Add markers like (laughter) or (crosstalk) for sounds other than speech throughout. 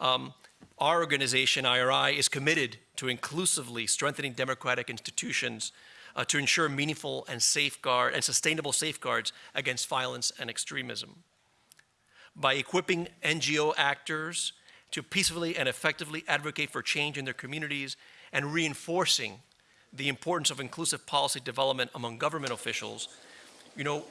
Um, our organization, IRI, is committed to inclusively strengthening democratic institutions uh, to ensure meaningful and safeguard and sustainable safeguards against violence and extremism. By equipping NGO actors to peacefully and effectively advocate for change in their communities and reinforcing the importance of inclusive policy development among government officials, you know,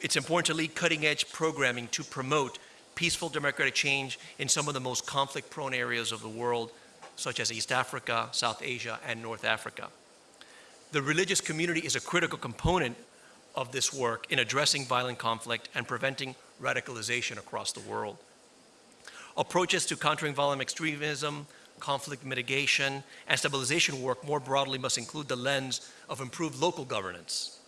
it's important to lead cutting edge programming to promote peaceful democratic change in some of the most conflict prone areas of the world, such as East Africa, South Asia, and North Africa. The religious community is a critical component of this work in addressing violent conflict and preventing radicalization across the world. Approaches to countering violent extremism, conflict mitigation, and stabilization work more broadly must include the lens of improved local governance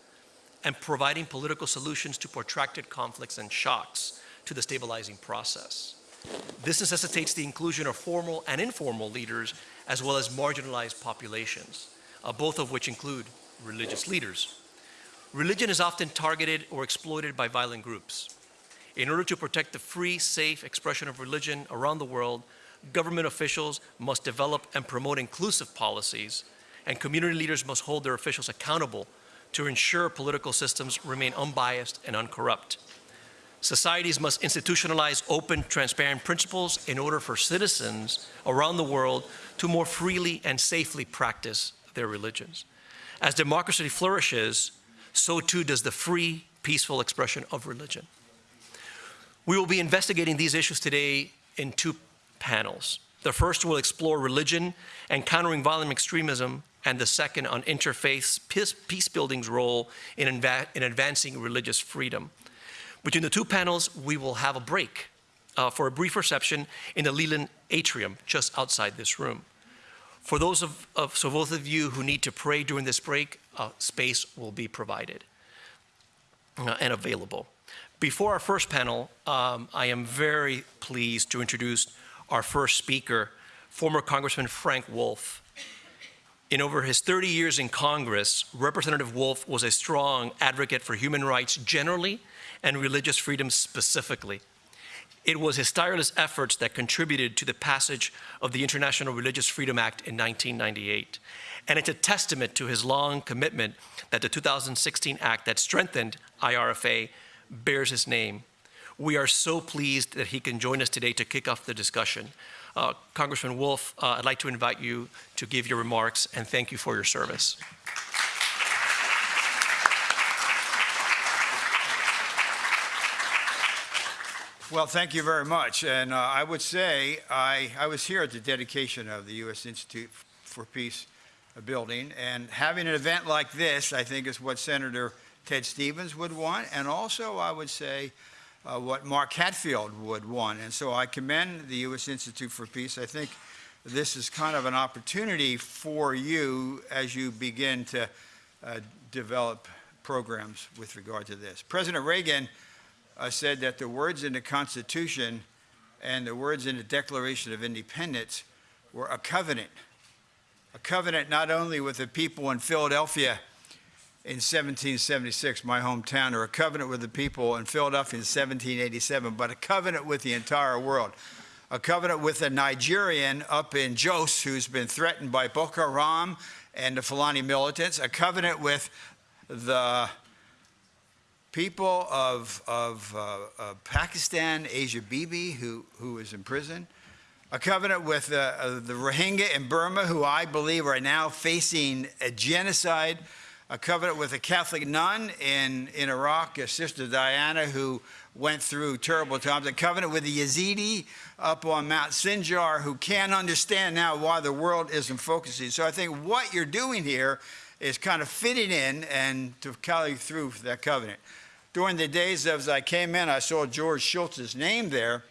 and providing political solutions to protracted conflicts and shocks to the stabilizing process. This necessitates the inclusion of formal and informal leaders as well as marginalized populations uh, both of which include religious leaders. Religion is often targeted or exploited by violent groups. In order to protect the free, safe expression of religion around the world, government officials must develop and promote inclusive policies, and community leaders must hold their officials accountable to ensure political systems remain unbiased and uncorrupt. Societies must institutionalize open, transparent principles in order for citizens around the world to more freely and safely practice their religions. As democracy flourishes, so too does the free, peaceful expression of religion. We will be investigating these issues today in two panels. The first will explore religion and countering violent extremism, and the second on interfaith peace building's role in, in advancing religious freedom. Between the two panels, we will have a break uh, for a brief reception in the Leland Atrium just outside this room. For those of, of, so both of you who need to pray during this break, uh, space will be provided uh, and available. Before our first panel, um, I am very pleased to introduce our first speaker, former Congressman Frank Wolf. In over his 30 years in Congress, Representative Wolf was a strong advocate for human rights generally and religious freedom specifically. It was his tireless efforts that contributed to the passage of the International Religious Freedom Act in 1998. And it's a testament to his long commitment that the 2016 act that strengthened IRFA bears his name. We are so pleased that he can join us today to kick off the discussion. Uh, Congressman Wolf, uh, I'd like to invite you to give your remarks and thank you for your service. Well, thank you very much. And uh, I would say I, I was here at the dedication of the U.S. Institute for Peace building. And having an event like this, I think, is what Senator Ted Stevens would want. And also, I would say, uh, what Mark Hatfield would want. And so I commend the U.S. Institute for Peace. I think this is kind of an opportunity for you as you begin to uh, develop programs with regard to this. President Reagan uh, said that the words in the Constitution and the words in the Declaration of Independence were a covenant. A covenant not only with the people in Philadelphia in 1776, my hometown, or a covenant with the people in Philadelphia in 1787, but a covenant with the entire world. A covenant with a Nigerian up in Jos who's been threatened by Boko Haram and the Fulani militants. A covenant with the people of, of, uh, of Pakistan, Asia Bibi, who, who is in prison, a covenant with uh, uh, the Rohingya in Burma, who I believe are now facing a genocide, a covenant with a Catholic nun in, in Iraq, a Sister Diana, who went through terrible times, a covenant with the Yazidi up on Mount Sinjar, who can't understand now why the world isn't focusing. So I think what you're doing here is kind of fitting in and to carry through that covenant during the days as I came in, I saw George Shultz's name there.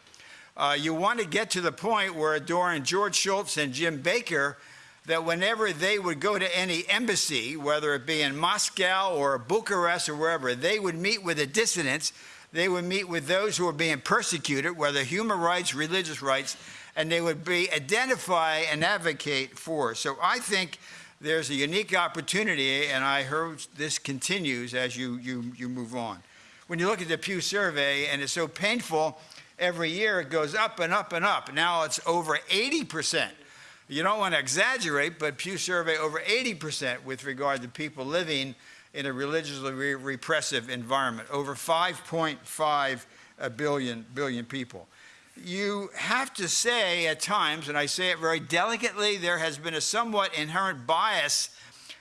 Uh, you want to get to the point where during George Shultz and Jim Baker, that whenever they would go to any embassy, whether it be in Moscow or Bucharest or wherever, they would meet with the dissidents. They would meet with those who were being persecuted, whether human rights, religious rights, and they would be identify and advocate for. So I think there's a unique opportunity, and I heard this continues as you, you, you move on when you look at the Pew survey, and it's so painful every year it goes up and up and up. Now it's over 80%. You don't want to exaggerate, but Pew survey over 80% with regard to people living in a religiously re- repressive environment, over 5.5 billion, billion people. You have to say at times, and I say it very delicately, there has been a somewhat inherent bias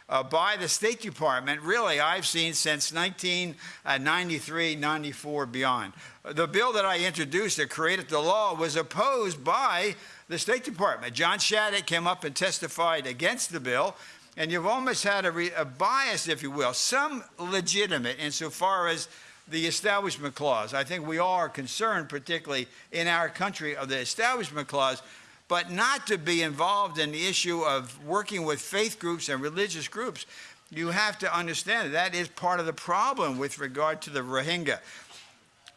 uh, by the State Department, really, I've seen since 1993, 94, beyond. The bill that I introduced that created the law was opposed by the State Department. John Shattuck came up and testified against the bill, and you've almost had a, a bias, if you will, some legitimate insofar as the Establishment Clause. I think we are concerned, particularly in our country, of the Establishment Clause but not to be involved in the issue of working with faith groups and religious groups. You have to understand that, that is part of the problem with regard to the Rohingya.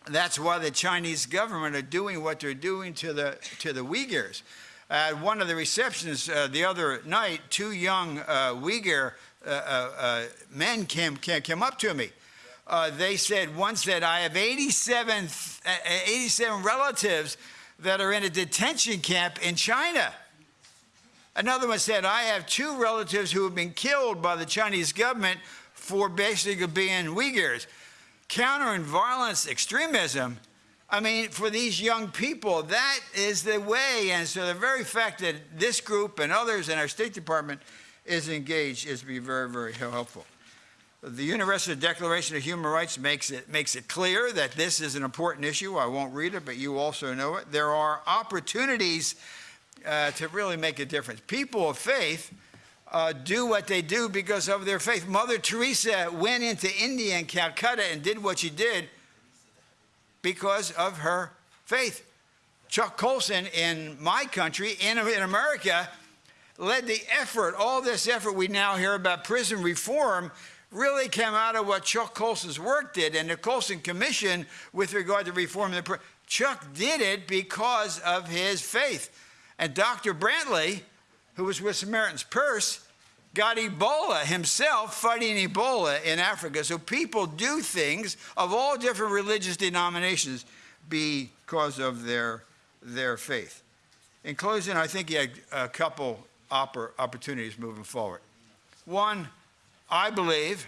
That's why the Chinese government are doing what they're doing to the, to the Uyghurs. At one of the receptions uh, the other night, two young uh, Uyghur uh, uh, uh men came, came, came up to me. Uh, they said, one said, I have 87, 87 relatives that are in a detention camp in China. Another one said, I have two relatives who have been killed by the Chinese government for basically being Uyghurs. Countering violence, extremism, I mean, for these young people, that is the way. And so the very fact that this group and others in our State Department is engaged is to be very, very helpful. The Universal Declaration of Human Rights makes it, makes it clear that this is an important issue. I won't read it, but you also know it. There are opportunities uh, to really make a difference. People of faith uh, do what they do because of their faith. Mother Teresa went into India and Calcutta and did what she did because of her faith. Chuck Colson in my country, in, in America, led the effort, all this effort we now hear about prison reform really came out of what Chuck Colson's work did and the Colson Commission with regard to reform the. Chuck did it because of his faith. And Dr. Brantly, who was with Samaritan's Purse, got Ebola himself fighting Ebola in Africa. So people do things of all different religious denominations because of their, their faith. In closing, I think you had a couple opportunities moving forward. One, I believe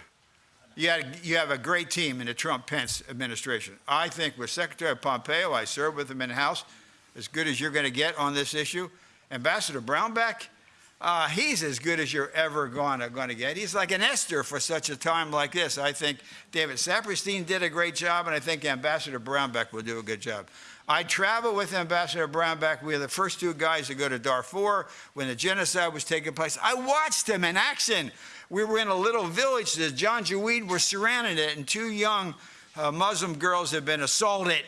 you, had, you have a great team in the Trump Pence administration. I think with Secretary Pompeo, I served with him in the House, as good as you're going to get on this issue. Ambassador Brownback, uh, he's as good as you're ever going to, get. He's like an Esther for such a time like this. I think David Saperstein did a great job, and I think Ambassador Brownback will do a good job. I traveled with Ambassador Brownback. We were the first two guys to go to Darfur when the genocide was taking place. I watched him in action we were in a little village that Janjaweed were surrounding it, and two young uh, Muslim girls had been assaulted.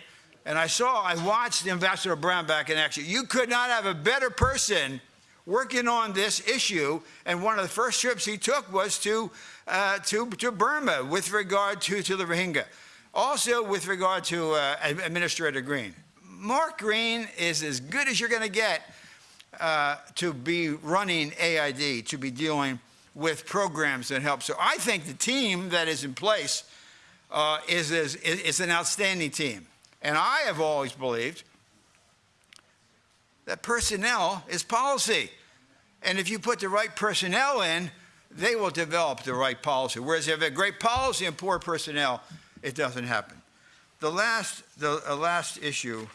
And I saw, I watched Ambassador Brownback in action. You could not have a better person working on this issue. And one of the first trips he took was to, uh, to, to Burma with regard to, to the Rohingya. Also with regard to uh, Administrator Green. Mark Green is as good as you're going to get uh, to be running AID, to be dealing with programs that help. So I think the team that is in place uh, is, is, is an outstanding team. And I have always believed that personnel is policy. And if you put the right personnel in, they will develop the right policy. Whereas if you have a great policy and poor personnel, it doesn't happen. The last, the last issue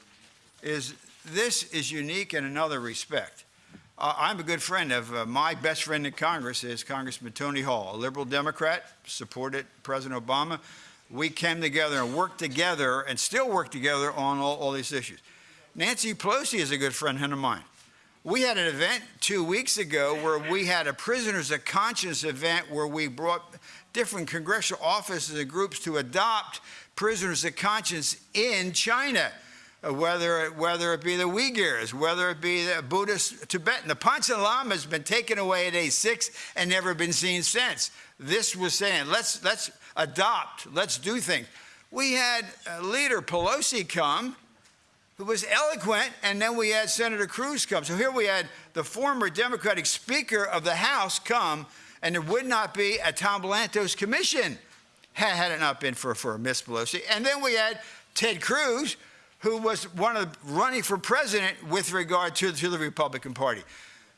is this is unique in another respect. Uh, I'm a good friend of uh, my best friend in Congress is Congressman Tony Hall, a liberal Democrat, supported President Obama. We came together and worked together and still work together on all, all these issues. Nancy Pelosi is a good friend of mine. We had an event two weeks ago where we had a prisoners of conscience event where we brought different congressional offices and groups to adopt prisoners of conscience in China. Uh, whether it, whether it be the Uyghurs, whether it be the Buddhist Tibetan. The Panchen Lama has been taken away at age six and never been seen since. This was saying, let's, let's adopt, let's do things. We had leader Pelosi come, who was eloquent, and then we had Senator Cruz come. So here we had the former Democratic Speaker of the House come, and there would not be a Tom Lantos commission had, it not been for, for Miss Pelosi. And then we had Ted Cruz, who was one of running for president with regard to, to the Republican Party.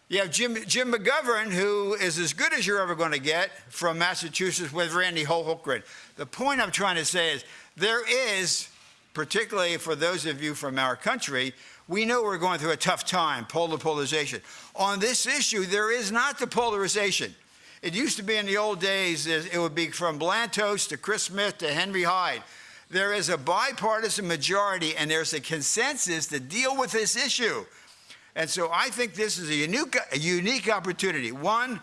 You have Jim, Jim McGovern, who is as good as you're ever going to get from Massachusetts with Randy Hultgren. The point I'm trying to say is there is, particularly for those of you from our country, we know we're going through a tough time, polar polarization. On this issue, there is not the polarization. It used to be in the old days, it would be from Lantos to Chris Smith to Henry Hyde. There is a bipartisan majority and there's a consensus to deal with this issue. And so I think this is a unique, a unique opportunity. One,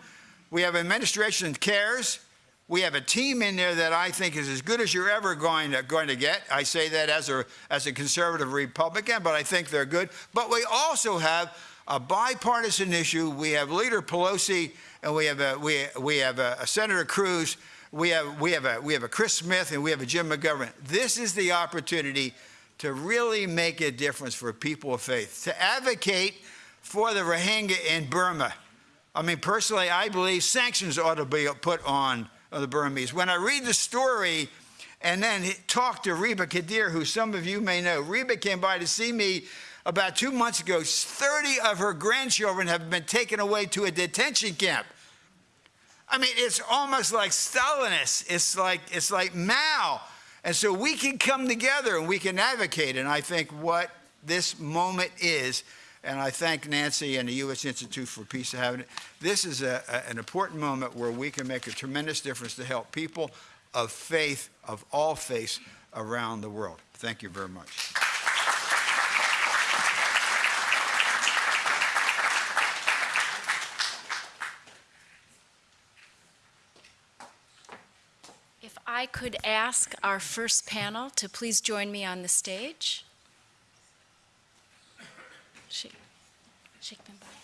we have administration that cares. We have a team in there that I think is as good as you're ever going to, going to get. I say that as a, as a conservative Republican, but I think they're good. But we also have a bipartisan issue. We have Leader Pelosi and we have a, we, we have a, a Senator Cruz. We have, we, have a, we have a Chris Smith and we have a Jim McGovern. This is the opportunity to really make a difference for people of faith, to advocate for the Rohingya in Burma. I mean, personally, I believe sanctions ought to be put on the Burmese. When I read the story and then talk to Rebiya Kadeer, who some of you may know, Rebiya came by to see me about two months ago. 30 of her grandchildren have been taken away to a detention camp. I mean, it's almost like Stalinist. It's like, it's like Mao. And so we can come together and we can advocate. And I think what this moment is, and I thank Nancy and the U.S. Institute for Peace for having it. This is a, a, an important moment where we can make a tremendous difference to help people of faith, of all faiths around the world. Thank you very much. If I could ask our first panel to please join me on the stage. Shake, shake them by.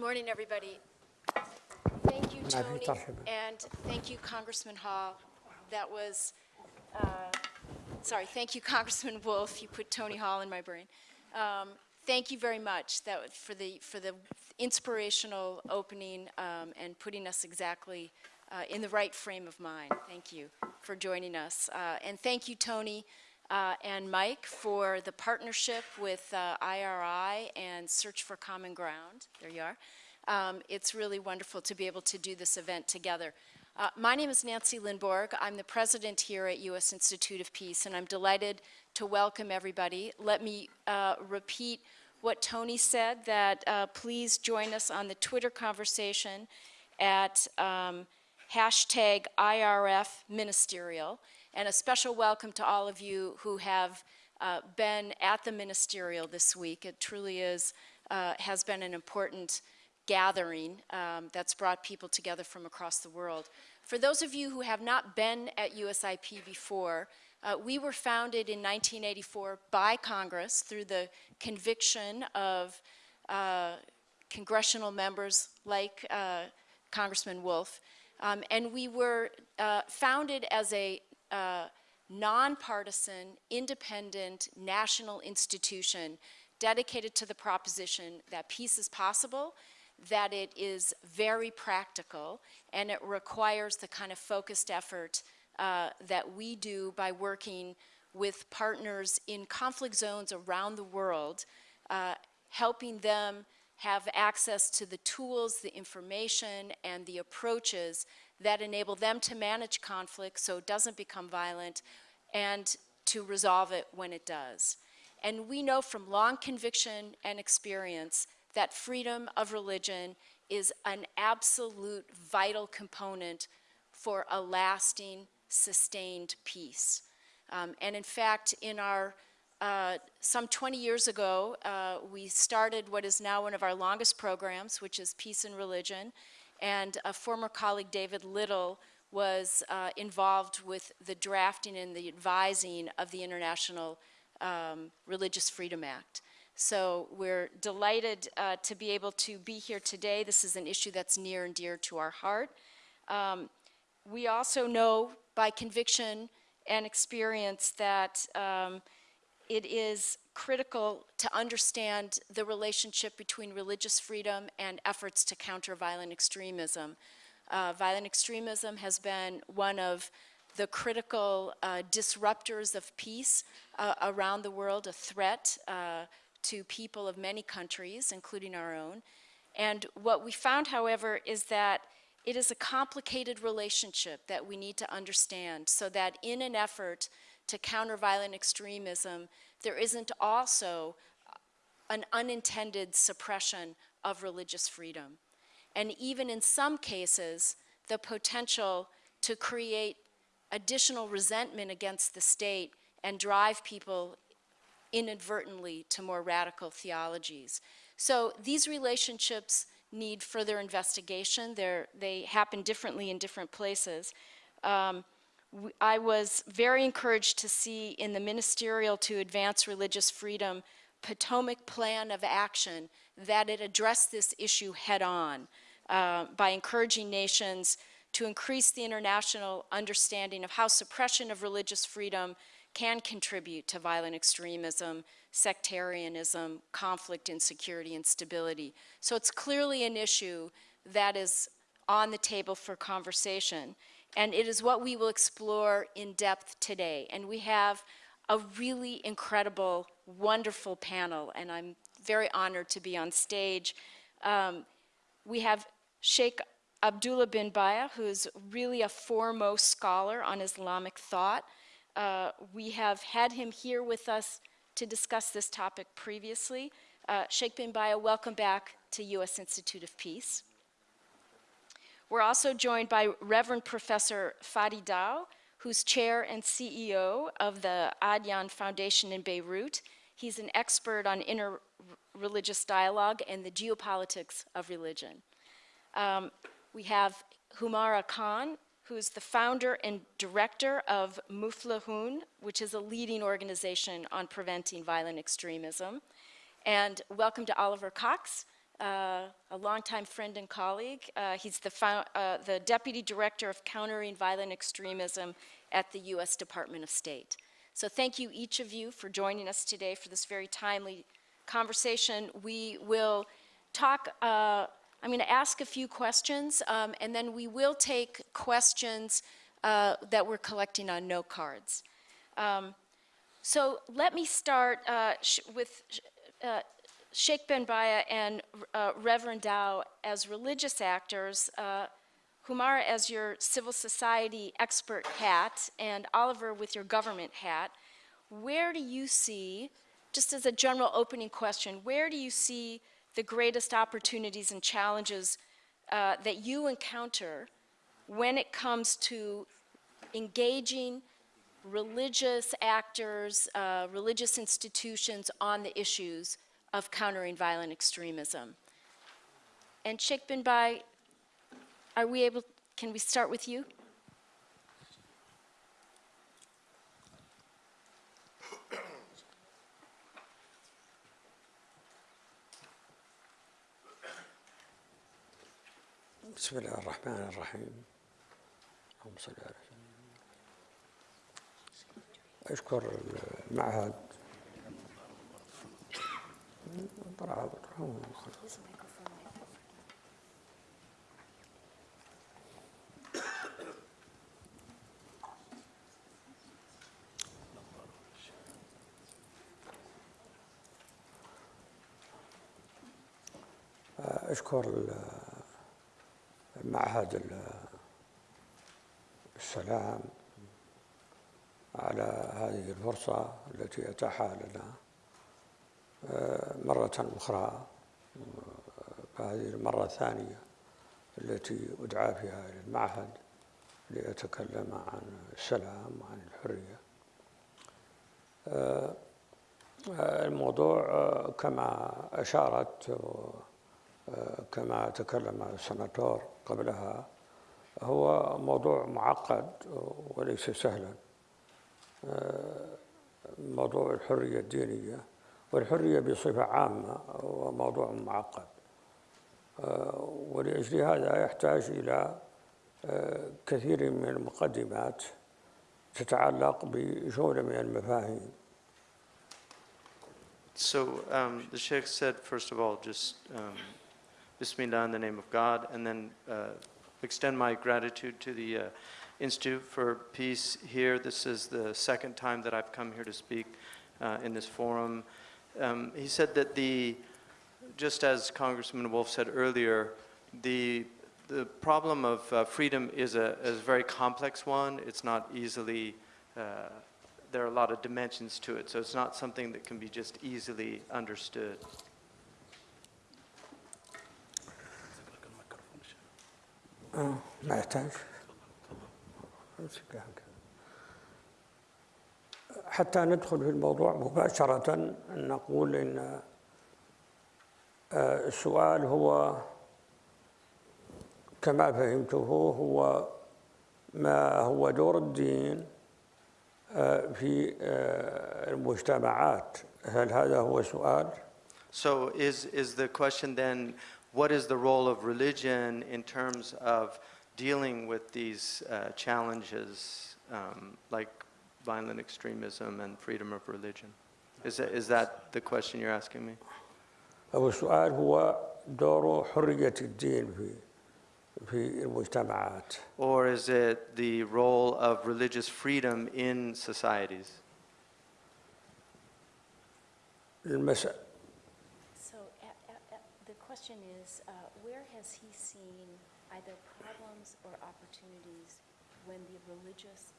Good morning, everybody. Thank you, Tony, and thank you, Congressman Hall. That was, uh, sorry, thank you, (laughs) Congressman Wolf. You put Tony Hall in my brain. Um, Thank you very much that, for, the, for the inspirational opening um, and putting us exactly uh, in the right frame of mind. Thank you for joining us. Uh, And thank you, Tony, uh, and Mike for the partnership with uh, IRI and Search for Common Ground. There you are. Um, It's really wonderful to be able to do this event together. Uh, My name is Nancy Lindborg. I'm the president here at U.S. Institute of Peace, and I'm delighted to welcome everybody. Let me uh, repeat what Tony said, that uh, please join us on the Twitter conversation at um, hashtag IRF Ministerial. And a special welcome to all of you who have uh, been at the ministerial this week. It truly is, uh, has been an important gathering um, that's brought people together from across the world. For those of you who have not been at USIP before, uh, we were founded in 1984 by Congress through the conviction of uh, congressional members like uh, Congressman Wolf. Um, and we were uh, founded as a uh, nonpartisan, independent, national institution dedicated to the proposition that peace is possible, that it is very practical, and it requires the kind of focused effort uh, that we do by working with partners in conflict zones around the world, uh, helping them have access to the tools, the information, and the approaches that enable them to manage conflict so it doesn't become violent and to resolve it when it does. And we know from long conviction and experience that freedom of religion is an absolute vital component for a lasting, sustained peace. Um, and in fact, in our uh, some 20 years ago, uh, we started what is now one of our longest programs, which is Peace and Religion. And a former colleague, David Little, was uh, involved with the drafting and the advising of the International um, Religious Freedom Act. So we're delighted uh, to be able to be here today. This is an issue that's near and dear to our heart. Um, we also know by conviction and experience that um, it is critical to understand the relationship between religious freedom and efforts to counter violent extremism. Uh, violent extremism has been one of the critical uh, disruptors of peace uh, around the world, a threat uh, to people of many countries, including our own. And what we found, however, is that it is a complicated relationship that we need to understand so that in an effort to counter violent extremism, there isn't also an unintended suppression of religious freedom. And even in some cases, the potential to create additional resentment against the state and drive people inadvertently to more radical theologies. So these relationships need further investigation. They're, they happen differently in different places. Um, I was very encouraged to see in the Ministerial to Advance Religious Freedom Potomac Plan of Action that it addressed this issue head on uh, by encouraging nations to increase the international understanding of how suppression of religious freedom can contribute to violent extremism, sectarianism, conflict, insecurity, and stability. So it's clearly an issue that is on the table for conversation. And it is what we will explore in depth today. And we have a really incredible, wonderful panel, and I'm very honored to be on stage. Um, we have Sheikh Abdullah bin Bayyah, who's really a foremost scholar on Islamic thought. Uh, we have had him here with us to discuss this topic previously. Uh, Sheikh bin Bayyah, welcome back to U.S. Institute of Peace. We're also joined by Reverend Professor Fadi Daou, who's chair and CEO of the Adyan Foundation in Beirut. He's an expert on interreligious dialogue and the geopolitics of religion. Um, we have Humera Khan, who's the founder and director of Muflehun, which is a leading organization on preventing violent extremism. And welcome to Oliver Cox, uh, a longtime friend and colleague. Uh, he's the, uh, the Deputy Director of Countering Violent Extremism at the U.S. Department of State. So thank you, each of you, for joining us today for this very timely conversation. We will talk uh, I'm going to ask a few questions, um, and then we will take questions uh, that we're collecting on note cards. Um, so let me start uh, with Sheikh bin Bayyah and uh, Reverend Daou as religious actors, uh, Humera as your civil society expert hat, and Oliver with your government hat. Where do you see, just as a general opening question, where do you see the greatest opportunities and challenges uh, that you encounter when it comes to engaging religious actors, uh, religious institutions on the issues of countering violent extremism. And Sheikh bin Bayyah, are we able, can we start with you? بسم الله الرحمن الرحيم اللهم صل على اشكر المعهد أشكر معهد السلام على هذه الفرصة التي أتاحها لنا. مرة أخرى فهذه المرة الثانية التي أدعى فيها إلى المعهد لأتكلم عن السلام وعن الحرية. الموضوع كما أشارت كما تكلم السناتور قبلها هو موضوع معقد وليس سهلا. موضوع الحرية الدينية والحرية بصفة عامة هو معقد ولأجل هذا يحتاج إلى كثير من المقدمات تتعلق بجملة من المفاهيم So um, the Sheikh said, first of all, just um, Bismillah in the name of God, and then uh, extend my gratitude to the uh, Institute for Peace here. This is the second time that I've come here to speak uh, in this forum. Um, he said that the, just as Congressman Wolf said earlier, the, the problem of uh, freedom is a, is a very complex one. It's not easily uh, there are a lot of dimensions to it, so it's not something that can be just easily understood. ما يحتاج حتى ندخل في الموضوع مباشرة نقول إن السؤال هو كما فهمته هو ما هو دور الدين في المجتمعات هل هذا هو سؤال؟ So is, is the question then, what is the role of religion in terms of dealing with these uh, challenges um, like violent extremism and freedom of religion? Is that, is that the question you're asking me? أو السؤال هو دور حرية الدين في في المجتمعات Or is it the role of religious freedom in societies? المسألة So a- a- a- the question is, uh, where has he seen either problems or opportunities when the religious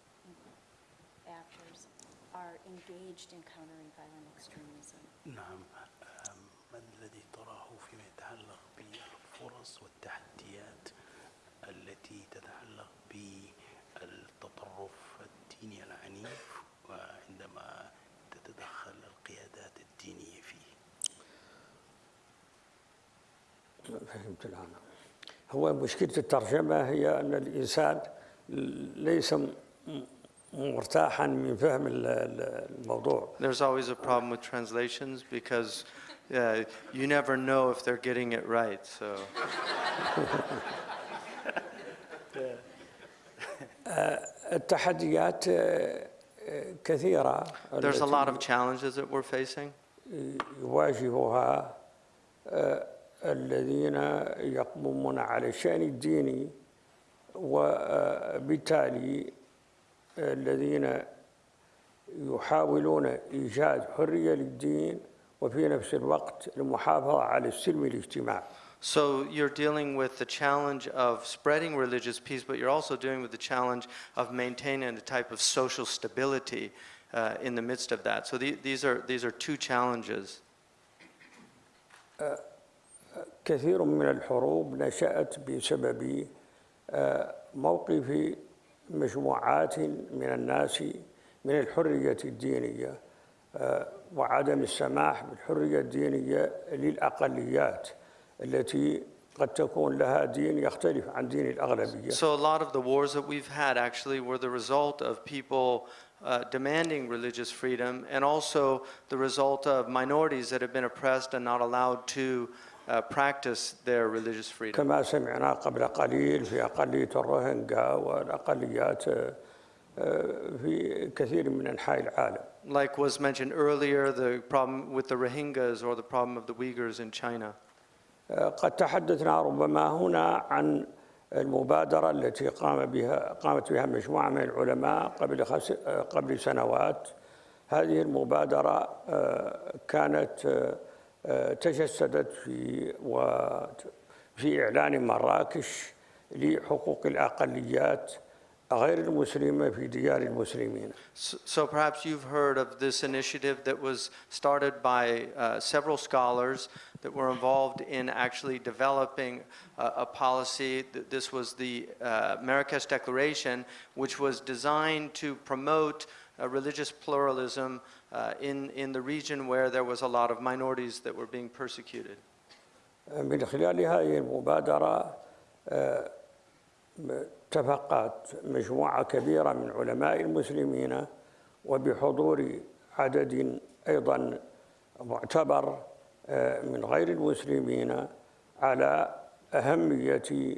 actors are engaged in countering violent extremism? نعم ما الذي تراه فيما يتعلق بالفرص والتحديات التي تتعلق بالتطرف الديني العنيف وعندما تتدخل القيادات الدينية فيه فهمت الآن هو مشكلة الترجمة هي أن الإنسان ليس مرتاحا من فهم ال- ال- الموضوع There's always a problem with translations because uh, you never know if they're getting it right, so. التحديات آه، آه، كثيرة There's a lot of challenges that we're facing. يواجهها آه، الذين يقومون على الشأن الديني وبالتالي الذين يحاولون إيجاد حرية للدين وفي نفس الوقت المحافظة على السلم الاجتماعي So you're dealing with the challenge of spreading religious peace, but you're also dealing with the challenge of maintaining a type of social stability uh, in the midst of that. So the, these are these are two challenges. كثير من الحروب نشأت بسبب آه، موقف مجموعات من الناس من الحرية الدينية آه، وعدم السماح بالحرية الدينية للأقليات التي قد تكون لها دين يختلف عن دين الأغلبية So a lot of the wars that we've had actually were the result of people uh, demanding religious freedom and also the result of minorities that have been oppressed and not allowed to uh, practice their religious freedom. كما سمعنا قبل قليل في أقلية الروهينجا والأقليات آه، آه، في كثير من أنحاء العالم Like was mentioned earlier, the problem with the Rohingyas or the problem of the Uyghurs in China. قد تحدثنا ربما هنا عن المبادرة التي قام بها قامت بها مجموعة من العلماء قبل خس قبل سنوات هذه المبادرة آه، كانت آه، آه، تجسدت في في إعلان مراكش لحقوق الأقليات غير المسلمة في ديار المسلمين So perhaps you've heard of this initiative that was started by uh, several scholars that were involved in actually developing a, a policy. Th- This was the uh, Marrakesh Declaration, which was designed to promote uh, religious pluralism uh, in, in the region where there was a lot of minorities that were being persecuted. من خلال هذه المبادرة آه، اتفقت مجموعة كبيرة من علماء المسلمين وبحضور عدد أيضا معتبر آه، من غير المسلمين على أهمية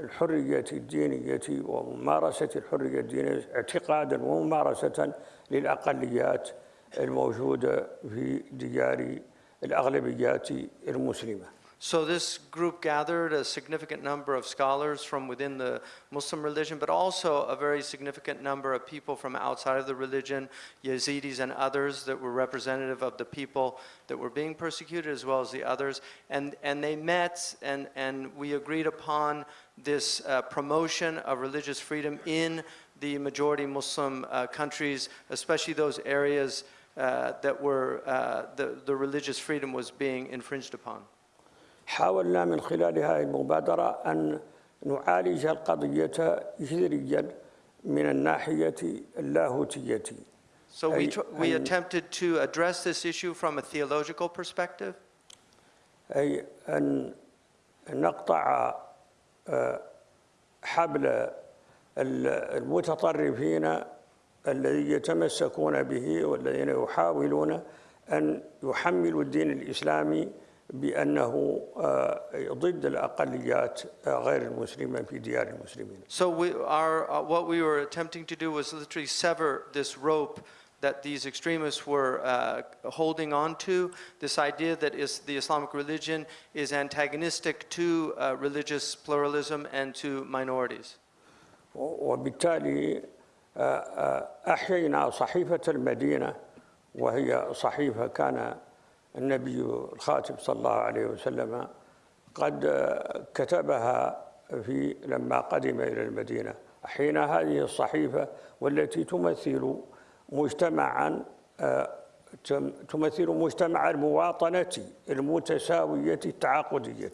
الحرية الدينية وممارسة الحرية الدينية اعتقادا وممارسة للأقليات الموجودة في ديار الأغلبيات المسلمة. So this group gathered a significant number of scholars from within the Muslim religion, but also a very significant number of people from outside of the religion, Yazidis and others that were representative of the people that were being persecuted, as well as the others. And, and they met, and, and we agreed upon this uh, promotion of religious freedom in the majority Muslim uh, countries, especially those areas uh, that were, uh, the, the religious freedom was being infringed upon. حاولنا من خلال هذه المبادرة أن نعالج القضية جذريا من الناحية اللاهوتية So we, we attempted to address this issue from a theological perspective. أي أن نقطع آه، حبل ال- المتطرفين الذي يتمسكون به والذين يحاولون أن يحملوا الدين الإسلامي بأنه آه، ضد الأقليات آه، غير المسلمة في ديار المسلمين So we, our, uh, what we were attempting to do was literally sever this rope that these extremists were uh, holding on to, this idea that is the Islamic religion is antagonistic to uh, religious pluralism and to minorities. وبالتالي آه، آه، أحيينا صحيفة المدينة وهي صحيفة كان النبي الخاتم صلى الله عليه وسلم قد كتبها في لما قدم إلى المدينة. أحيينا هذه الصحيفة والتي تمثل مجتمعا آه، تم- تمثل مجتمع المواطنة المتساوية التعاقدية.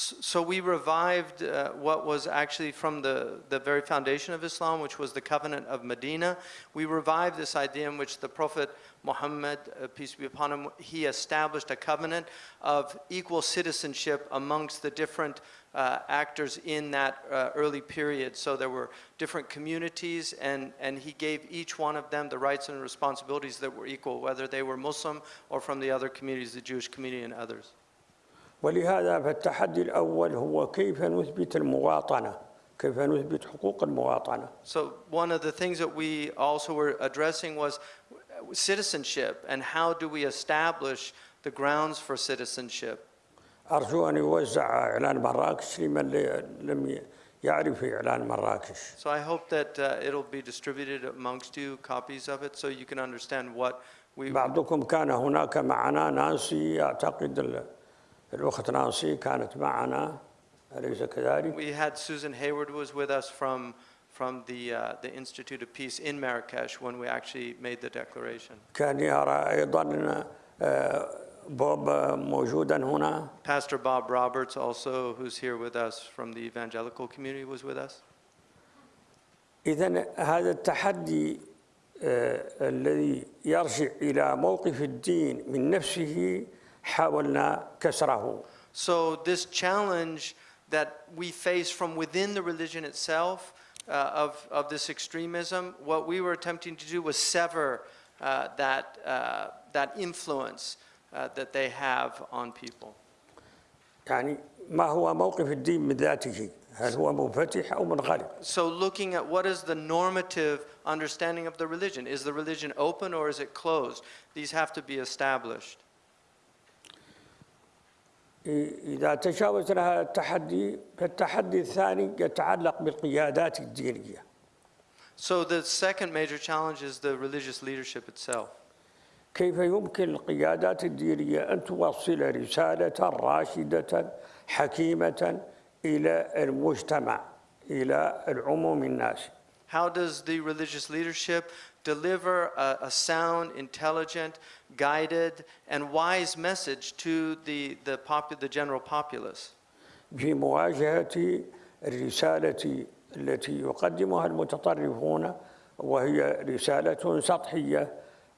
So we revived uh, what was actually from the, the very foundation of Islam, which was the covenant of Medina. We revived this idea in which the Prophet Muhammad, uh, peace be upon him, he established a covenant of equal citizenship amongst the different uh, actors in that uh, early period. So there were different communities, and, and he gave each one of them the rights and responsibilities that were equal, whether they were Muslim or from the other communities, the Jewish community and others. ولهذا فالتحدي الأول هو كيف نثبت المواطنة كيف نثبت حقوق المواطنة So one of the things that we also were addressing was citizenship and how do we establish the grounds for citizenship. أرجو أن يوزع إعلان مراكش لمن لم يعرف إعلان مراكش So I hope that uh, it'll be distributed amongst you, copies of it, so you can understand what we, بعضكم كان هناك معنا نانسي أعتقد ال- الأخت نانسي كانت معنا أليس كذلك؟ we had Susan Hayward was with us from, from the, uh, the Institute of Peace in Marrakesh when we actually made the declaration. كان يرى أيضا آه، بوب موجودا هنا Pastor Bob Roberts also, who's here with us from the evangelical community, was with us. إذا هذا التحدي آه، الذي يرجع إلى موقف الدين من نفسه حاولنا كسره So this challenge that we face from within the religion itself uh, of, of this extremism, what we were attempting to do was sever uh, that, uh, that influence uh, that they have on people. يعني ما هو موقف الدين من ذاته هل هو منفتح أو منغلق So looking at what is the normative understanding of the religion. Is the religion open or is it closed? These have to be established. إذا تجاوزنا هذا التحدي فالتحدي الثاني يتعلق بالقيادات الدينية So the second major challenge is the religious leadership itself. كيف يمكن القيادات الدينية أن توصل رسالة راشدة حكيمة إلى المجتمع إلى العموم الناس How does the religious leadership deliver a, a sound, intelligent, guided, and wise message to the, the, popu- the general populace? في مواجهة الرسالة التي يقدمها المتطرفون وهي رسالة سطحية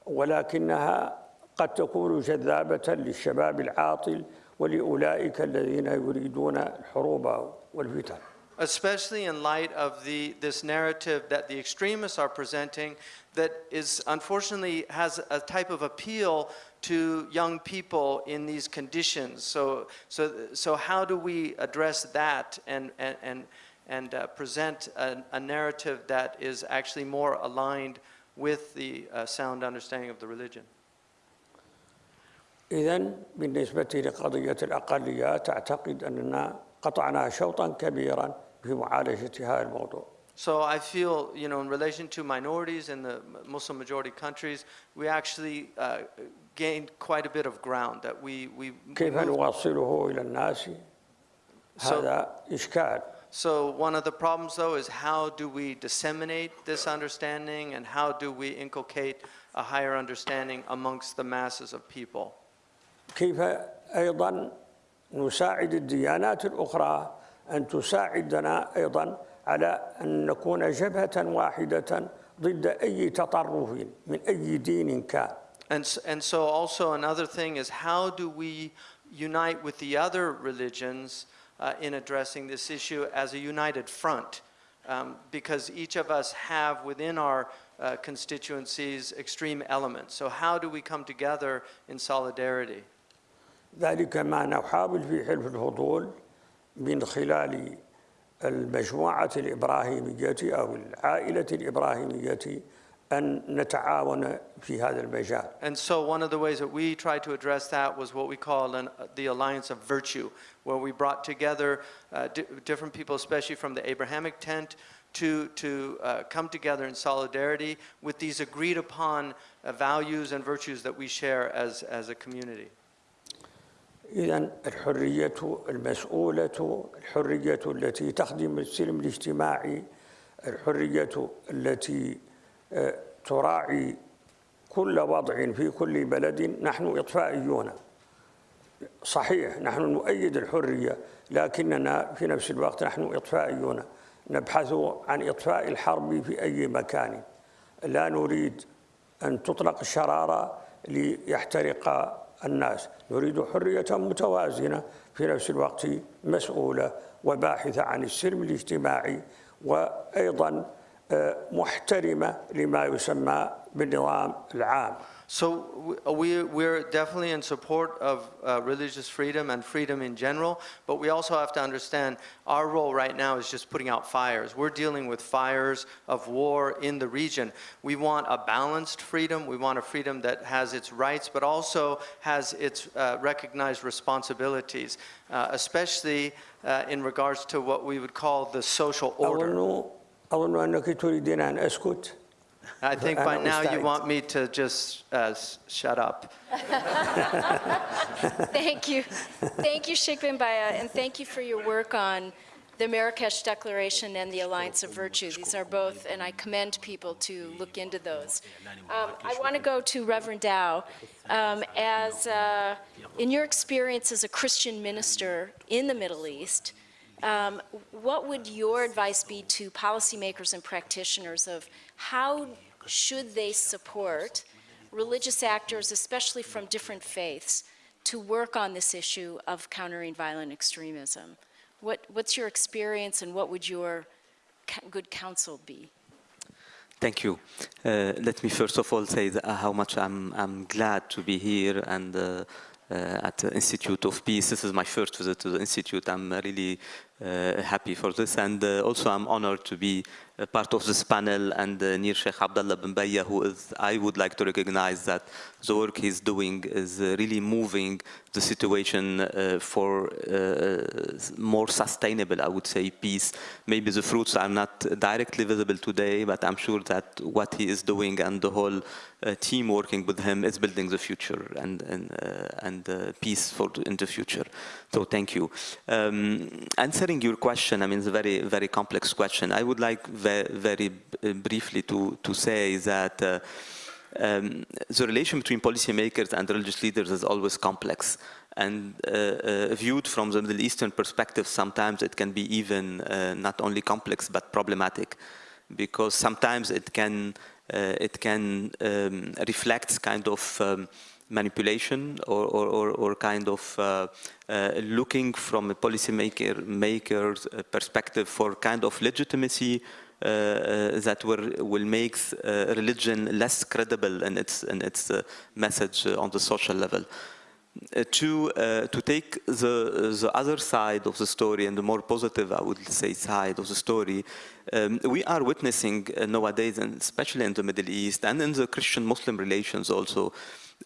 ولكنها قد تكون جذابة للشباب العاطل ولأولئك الذين يريدون الحروب والفتن especially in light of the, this narrative that the extremists are presenting that is unfortunately has a type of appeal to young people in these conditions. So, so, so how do we address that and, and, and, and uh, present a, a narrative that is actually more aligned with the uh, sound understanding of the religion? إذا بالنسبة لقضية الأقليات أعتقد أننا قطعنا شوطا كبيرا في معالجة هذا الموضوع. So I feel, you know, in relation to minorities in the Muslim majority countries, we actually uh, gained quite a bit of ground that we, we كيف moved. نوصله إلى الناس؟ So- هذا إشكال. So one of the problems though is how do we disseminate this understanding and how do we inculcate a higher understanding amongst the masses of people? كيف أيضا نساعد الديانات الأخرى أن تساعدنا أيضا على أن نكون جبهة واحدة ضد أي تطرف من أي دين كان And, s- and so also another thing is how do we unite with the other religions uh, in addressing this issue as a united front? Um, because each of us have within our uh, constituencies extreme elements. So how do we come together in solidarity? ذلك ما نحاول في حلف الفضول من خلال المجموعة الإبراهيمية أو العائلة الإبراهيمية أن نتعاون في هذا المجال And so one of the ways that we tried to address that was what we call an, the alliance of virtue, where we brought together uh, di- different people, especially from the Abrahamic tent, to, to uh, come together in solidarity with these agreed upon uh, values and virtues that we share as, as a community. إذا الحرية المسؤولة الحرية التي تخدم السلم الاجتماعي الحرية التي آه، تراعي كل وضع في كل بلد نحن إطفائيون. صحيح نحن نؤيد الحرية لكننا في نفس الوقت نحن إطفائيون. نبحث عن إطفاء الحرب في أي مكان. لا نريد أن تطلق الشرارة ليحترق الناس. نريد حرية متوازنة في نفس الوقت مسؤولة وباحثة عن السلم الاجتماعي وأيضا آه، محترمة لما يسمى بالنظام العام. So we, we're definitely in support of uh, religious freedom and freedom in general, but we also have to understand our role right now is just putting out fires. We're dealing with fires of war in the region. We want a balanced freedom. We want a freedom that has its rights, but also has its uh, recognized responsibilities, uh, especially uh, in regards to what we would call the social order. I think by now you want me to just uh, shut up. (laughs) (laughs) thank you. Thank you, Sheikh bin Bayyah, and thank you for your work on the Marrakesh Declaration and the Alliance of Virtue. These are both, and I commend people to look into those. Um, I want to go to Reverend Daou. Um, as, uh, in your experience as a Christian minister in the Middle East, um, what would your advice be to policymakers and practitioners of how should they support religious actors, especially from different faiths, to work on this issue of countering violent extremism? What, what's your experience and what would your good counsel be? Thank you. Uh, let me first of all say uh, how much I'm, I'm glad to be here and uh, at the Institute of Peace. This is my first visit to the Institute. I'm really uh, happy for this. And uh, also I'm honored to be part of this panel and uh, near Sheikh Abdullah bin Bayyah, who is, I would like to recognize that the work he's doing is uh, really moving the situation uh, for uh, more sustainable, I would say, peace. Maybe the fruits are not directly visible today, but I'm sure that what he is doing and the whole uh, team working with him is building the future and and uh, and uh, peace for in the future. So thank you. Um, answering your question, I mean, it's a very very complex question. I would like ve very briefly to to say that. Uh, um, the relation between policymakers and religious leaders is always complex. And uh, uh, viewed from the Middle Eastern perspective, sometimes it can be even uh, not only complex but problematic, because sometimes it can uh, it can um, reflect kind of um, manipulation or, or, or, kind of uh, uh, looking from a policymaker maker's uh, perspective for kind of legitimacy that will, will make uh, religion less credible in its, in its uh, message uh, on the social level. Uh, to, uh, to take the, the other side of the story and the more positive, I would say, side of the story, um, we are witnessing uh, nowadays, and especially in the Middle East and in the Christian-Muslim relations also,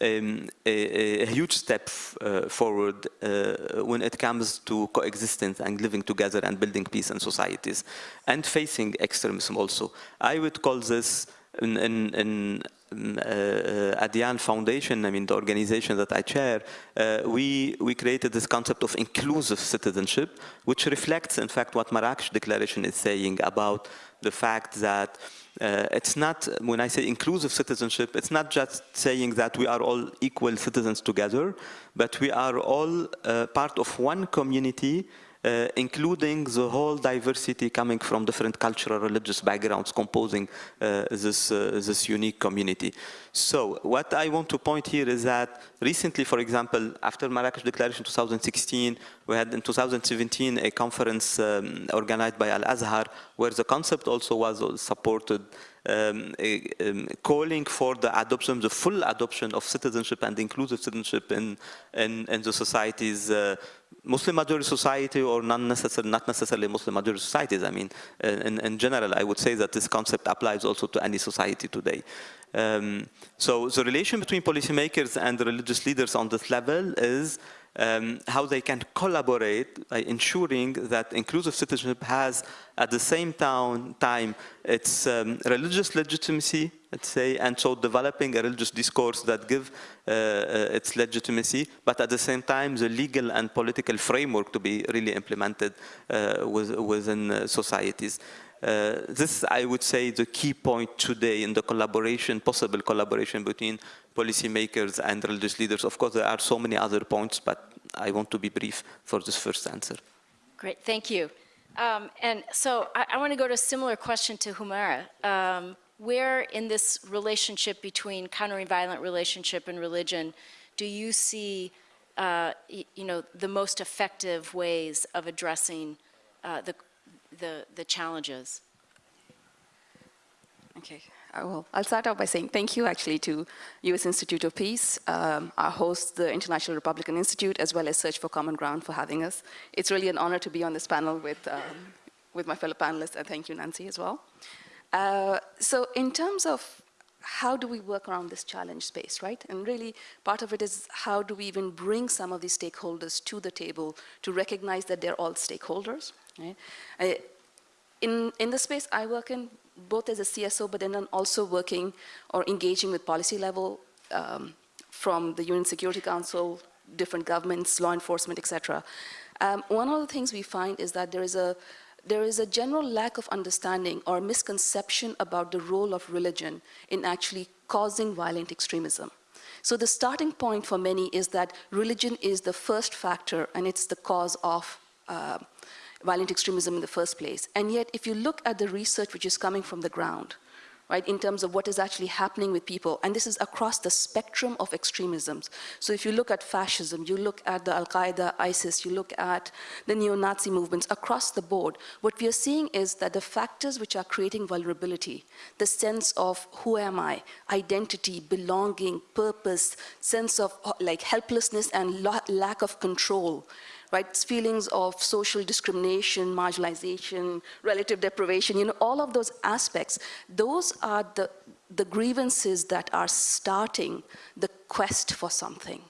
um, a, a, huge step uh, forward uh, when it comes to coexistence and living together and building peace in societies and facing extremism also. I would call this in, in, in um, uh, Adyan Foundation, I mean the organization that I chair, uh, we, we created this concept of inclusive citizenship, which reflects in fact what Marrakesh Declaration is saying about the fact that uh, it's not, when I say inclusive citizenship, it's not just saying that we are all equal citizens together, but we are all uh, part of one community uh, including the whole diversity coming from different cultural, religious backgrounds composing uh, this, uh, this unique community. So what I want to point here is that recently, for example, after Marrakesh Declaration 2016, we had in 2017 a conference um, organized by Al-Azhar where the concept also was supported um, um, calling for the adoption, the full adoption of citizenship and inclusive citizenship in, in, in the societies uh, Muslim majority society or not necessarily, not necessarily Muslim majority societies. I mean, in, in general, I would say that this concept applies also to any society today. Um, so the relation between policymakers and religious leaders on this level is um, how they can collaborate by ensuring that inclusive citizenship has at the same time, its um, religious legitimacy, let's say, and so developing a religious discourse that give uh, uh, its legitimacy, but at the same time the legal and political framework to be really implemented uh, with, within uh, societies. Uh, this, I would say, the key point today in the collaboration, possible collaboration between policymakers and religious leaders. Of course, there are so many other points, but I want to be brief for this first answer. Great, thank you. Um, and so I, I want to go to a similar question to Humera. Um, where in this relationship between countering violent relationship and religion do you see, uh, you know, the most effective ways of addressing uh, the the, the challenges? Okay, uh, well, I'll start out by saying thank you actually to U.S. Institute of Peace, um, our host, the International Republican Institute, as well as Search for Common Ground for having us. It's really an honor to be on this panel with, um, with my fellow panelists, and thank you, Nancy, as well. Uh, so in terms of how do we work around this challenge space, right? And really, part of it is how do we even bring some of these stakeholders to the table to recognize that they're all stakeholders, In, in the space I work in, both as a CSO, but then also working or engaging with policy level um, from the UN Security Council, different governments, law enforcement, etc. Um, one of the things we find is that there is a there is a general lack of understanding or misconception about the role of religion in actually causing violent extremism. So the starting point for many is that religion is the first factor and it's the cause of uh, violent extremism in the first place. And yet, if you look at the research which is coming from the ground, right, in terms of what is actually happening with people, and this is across the spectrum of extremisms. So if you look at fascism, you look at the Al-Qaeda, ISIS, you look at the neo-Nazi movements across the board, what we are seeing is that the factors which are creating vulnerability, the sense of who am I, identity, belonging, purpose, sense of like helplessness and lack of control, right? Feelings of social discrimination, marginalization, relative deprivation, you know, all of those aspects, those are the, the grievances that are starting the quest for something.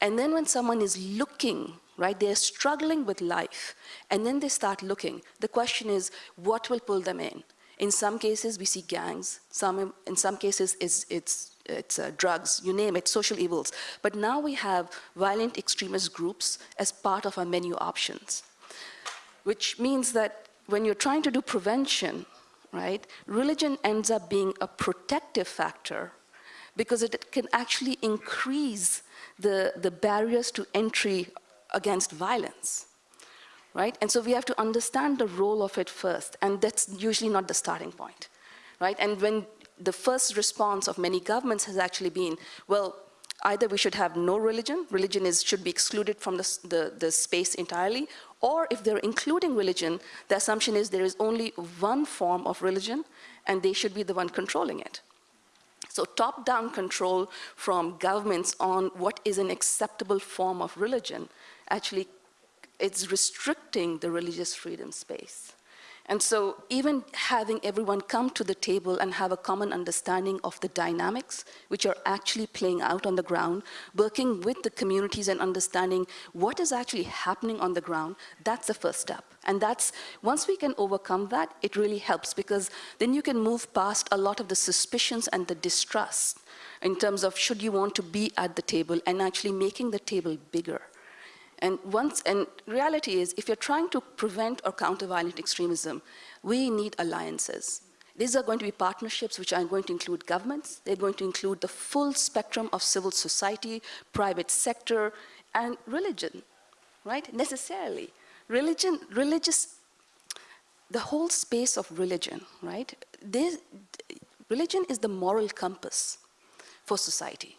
And then when someone is looking, right, they're struggling with life, and then they start looking, the question is, what will pull them in? In some cases, we see gangs. Some, in some cases, it's, it's it's uh, drugs, you name it, social evils. But now we have violent extremist groups as part of our menu options, which means that when you're trying to do prevention, right, religion ends up being a protective factor because it can actually increase the, the barriers to entry against violence. Right? And so we have to understand the role of it first, and that's usually not the starting point. Right? And when the first response of many governments has actually been, well, Either we should have no religion, religion is, should be excluded from the, the, the space entirely, or if they're including religion, the assumption is there is only one form of religion, and they should be the one controlling it. So top-down control from governments on what is an acceptable form of religion actually it's restricting the religious freedom space. And so even having everyone come to the table and have a common understanding of the dynamics which are actually playing out on the ground, working with the communities and understanding what is actually happening on the ground, that's the first step. And that's, once we can overcome that, it really helps because then you can move past a lot of the suspicions and the distrust in terms of should you want to be at the table and actually making the table bigger. And once, and reality is, if you're trying to prevent or counter violent extremism, we need alliances. These are going to be partnerships which are going to include governments, they're going to include the full spectrum of civil society, private sector, and religion, right? Necessarily. Religion, religious, the whole space of religion, right? This, religion is the moral compass for society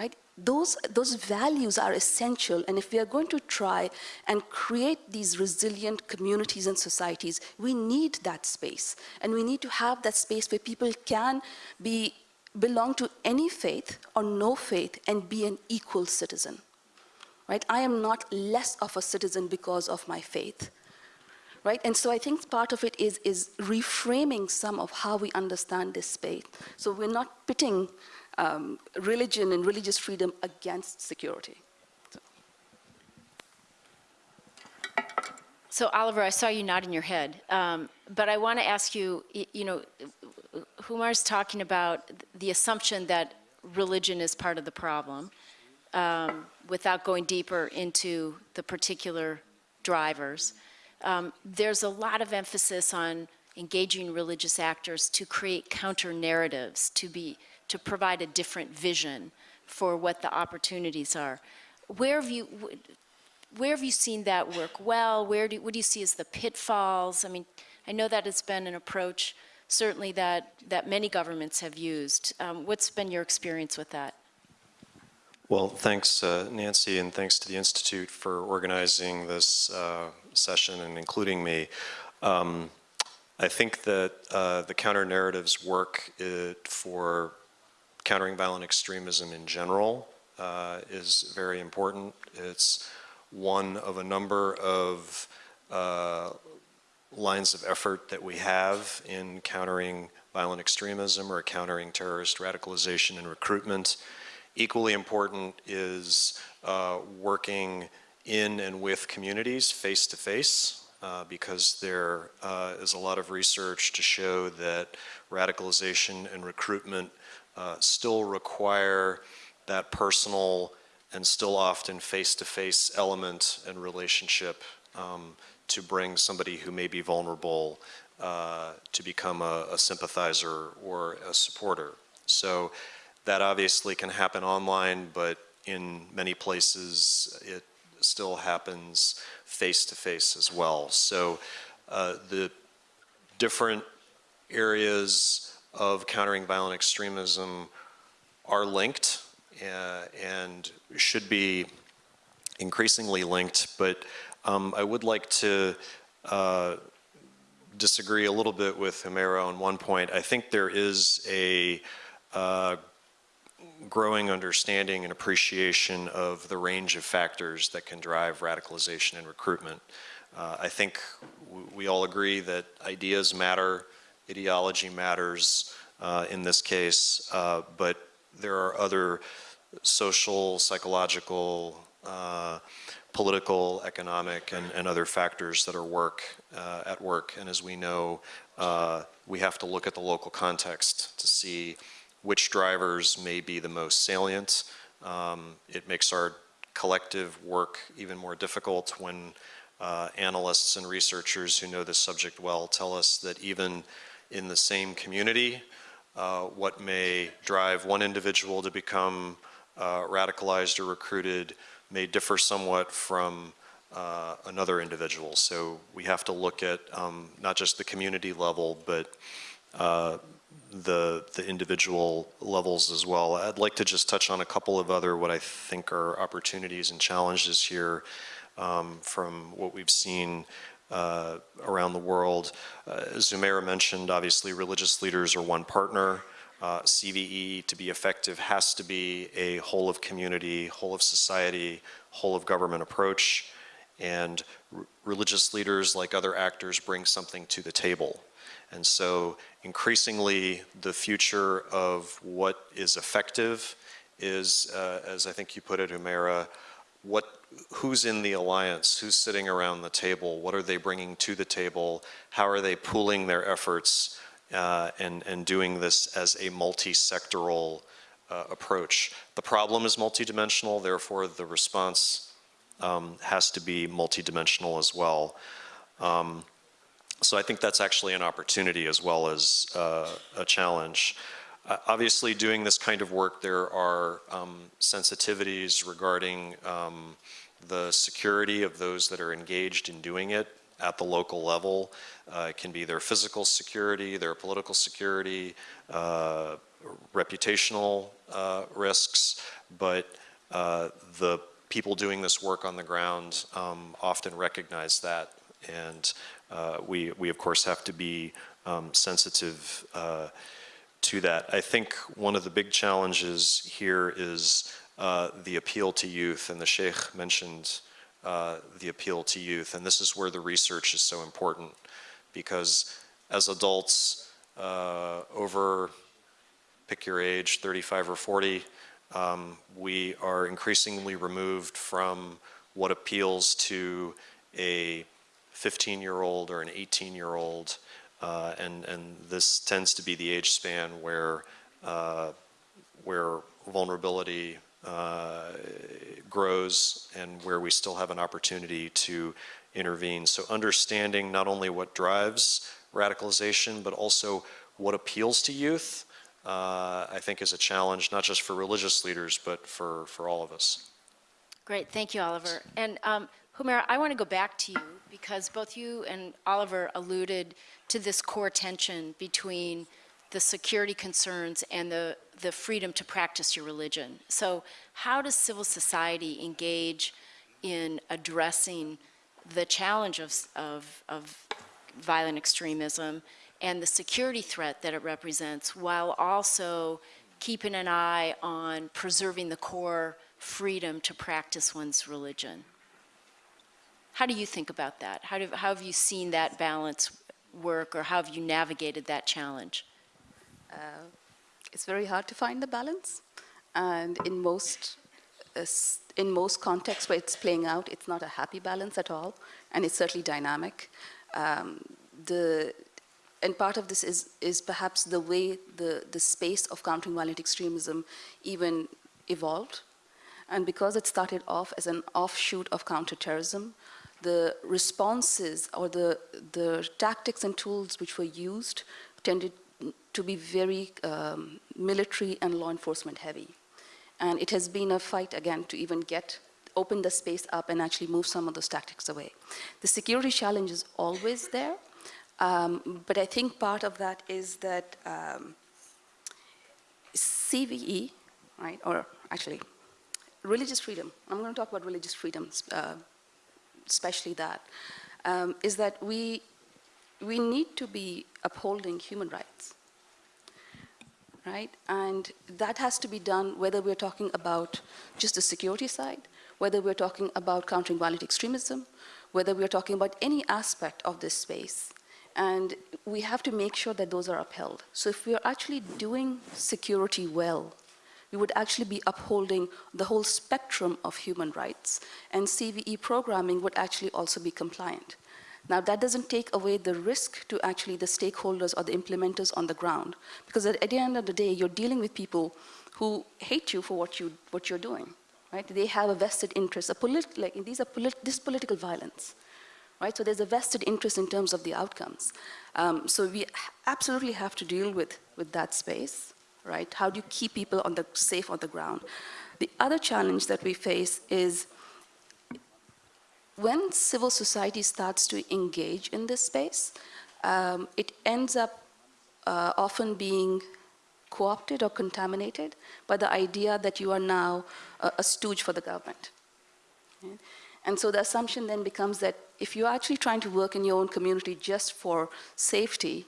right? Those, those values are essential, and if we are going to try and create these resilient communities and societies, we need that space. And we need to have that space where people can be, belong to any faith or no faith and be an equal citizen, right? I am not less of a citizen because of my faith. Right? And so I think part of it is, is reframing some of how we understand this space. So we're not pitting um, religion and religious freedom against security. So Oliver, I saw you nodding your head, um, but I want to ask you, you know, Humera's talking about the assumption that religion is part of the problem, um, without going deeper into the particular drivers. Um, There's a lot of emphasis on engaging religious actors to create counter-narratives, to be, to provide a different vision for what the opportunities are. Where have you, where have you seen that work well? Where do, what do you see as the pitfalls? I mean, I know that has been an approach certainly that, that many governments have used. Um, what's been your experience with that? Well, thanks, uh, Nancy, and thanks to the Institute for organizing this uh, session and including me. Um, I think that uh, the counter narratives work uh, for countering violent extremism in general uh, is very important. It's one of a number of uh, lines of effort that we have in countering violent extremism or countering terrorist radicalization and recruitment. Equally important is uh, working in and with communities face to face uh, because there uh, is a lot of research to show that radicalization and recruitment uh, still require that personal and still often face-to-face element and relationship um, to bring somebody who may be vulnerable uh, to become a, a sympathizer or a supporter. So that obviously can happen online, but in many places it still happens face-to-face as well. So uh, the different areas of countering violent extremism are linked uh, and should be increasingly linked, but um, I would like to uh, disagree a little bit with Humera on one point. I think there is a uh, growing understanding and appreciation of the range of factors that can drive radicalization and recruitment. Uh, I think we all agree that ideas matter, ideology matters uh, in this case, uh, but there are other social, psychological, uh, political, economic, and, and other factors that are work uh, at work. And as we know, uh, we have to look at the local context to see which drivers may be the most salient. Um, it makes our collective work even more difficult when uh, analysts and researchers who know this subject well tell us that even in the same community, uh, what may drive one individual to become uh, radicalized or recruited may differ somewhat from uh, another individual. So we have to look at um, not just the community level, but uh, the, the individual levels as well. I'd like to just touch on a couple of other what I think are opportunities and challenges here um, from what we've seen uh, around the world. Uh, Humera mentioned, obviously, religious leaders are one partner. Uh, CVE, to be effective, has to be a whole of community, whole of society, whole of government approach. And religious leaders, like other actors, bring something to the table. And so increasingly, the future of what is effective is, uh, as I think you put it, Humera, what, who's in the alliance, who's sitting around the table, what are they bringing to the table, how are they pooling their efforts uh, and, and doing this as a multi-sectoral uh, approach. The problem is multidimensional, therefore the response um, has to be multidimensional as well. Um, so I think that's actually an opportunity as well as uh, a challenge. Uh, obviously, doing this kind of work, there are um, sensitivities regarding um, the security of those that are engaged in doing it at the local level. Uh, it can be their physical security, their political security, uh, reputational uh, risks, but uh, the people doing this work on the ground um, often recognize that and uh, we, we of course have to be um, sensitive uh, to that. I think one of the big challenges here is uh, the appeal to youth, and the Sheikh mentioned uh, the appeal to youth, and this is where the research is so important, because as adults uh, over, pick your age, 35 or 40, um, we are increasingly removed from what appeals to a 15-year-old or an 18-year-old, uh, and, and this tends to be the age span where, uh, where vulnerability uh, grows and where we still have an opportunity to intervene. So understanding not only what drives radicalization, but also what appeals to youth, uh, I think is a challenge, not just for religious leaders, but for, for all of us. Great, thank you, Oliver. And um, Humera, I want to go back to you because both you and Oliver alluded to this core tension between the security concerns and the, the freedom to practice your religion. So how does civil society engage in addressing the challenge of, of, of violent extremism and the security threat that it represents while also keeping an eye on preserving the core freedom to practice one's religion? How do you think about that? How, do, how have you seen that balance work or how have you navigated that challenge? Uh, it's very hard to find the balance. And in most, uh, in most contexts where it's playing out, it's not a happy balance at all. And it's certainly dynamic. Um, the, and part of this is, is perhaps the way the, the space of countering violent extremism even evolved. And because it started off as an offshoot of counterterrorism, the responses or the, the tactics and tools which were used tended to be very um, military and law enforcement heavy. And it has been a fight again to even get, open the space up and actually move some of those tactics away. The security challenge is always there, um, but I think part of that is that um, CVE, right, or actually religious freedom, I'm going to talk about religious freedoms uh, especially that, um, is that we, we need to be upholding human rights, right? And that has to be done whether we're talking about just the security side, whether we're talking about countering violent extremism, whether we're talking about any aspect of this space. And we have to make sure that those are upheld. So if we're actually doing security well, we would actually be upholding the whole spectrum of human rights. And CVE programming would actually also be compliant. Now, that doesn't take away the risk to actually the stakeholders or the implementers on the ground, because at, the end of the day, you're dealing with people who hate you for what, you, what you're doing, right? They have a vested interest. A like, these are polit this political violence, right? So there's a vested interest in terms of the outcomes. Um, so we absolutely have to deal with, with that space right? How do you keep people on the, safe on the ground? The other challenge that we face is when civil society starts to engage in this space, um, it ends up uh, often being co-opted or contaminated by the idea that you are now a, a stooge for the government. right? And so the assumption then becomes that if you're actually trying to work in your own community just for safety,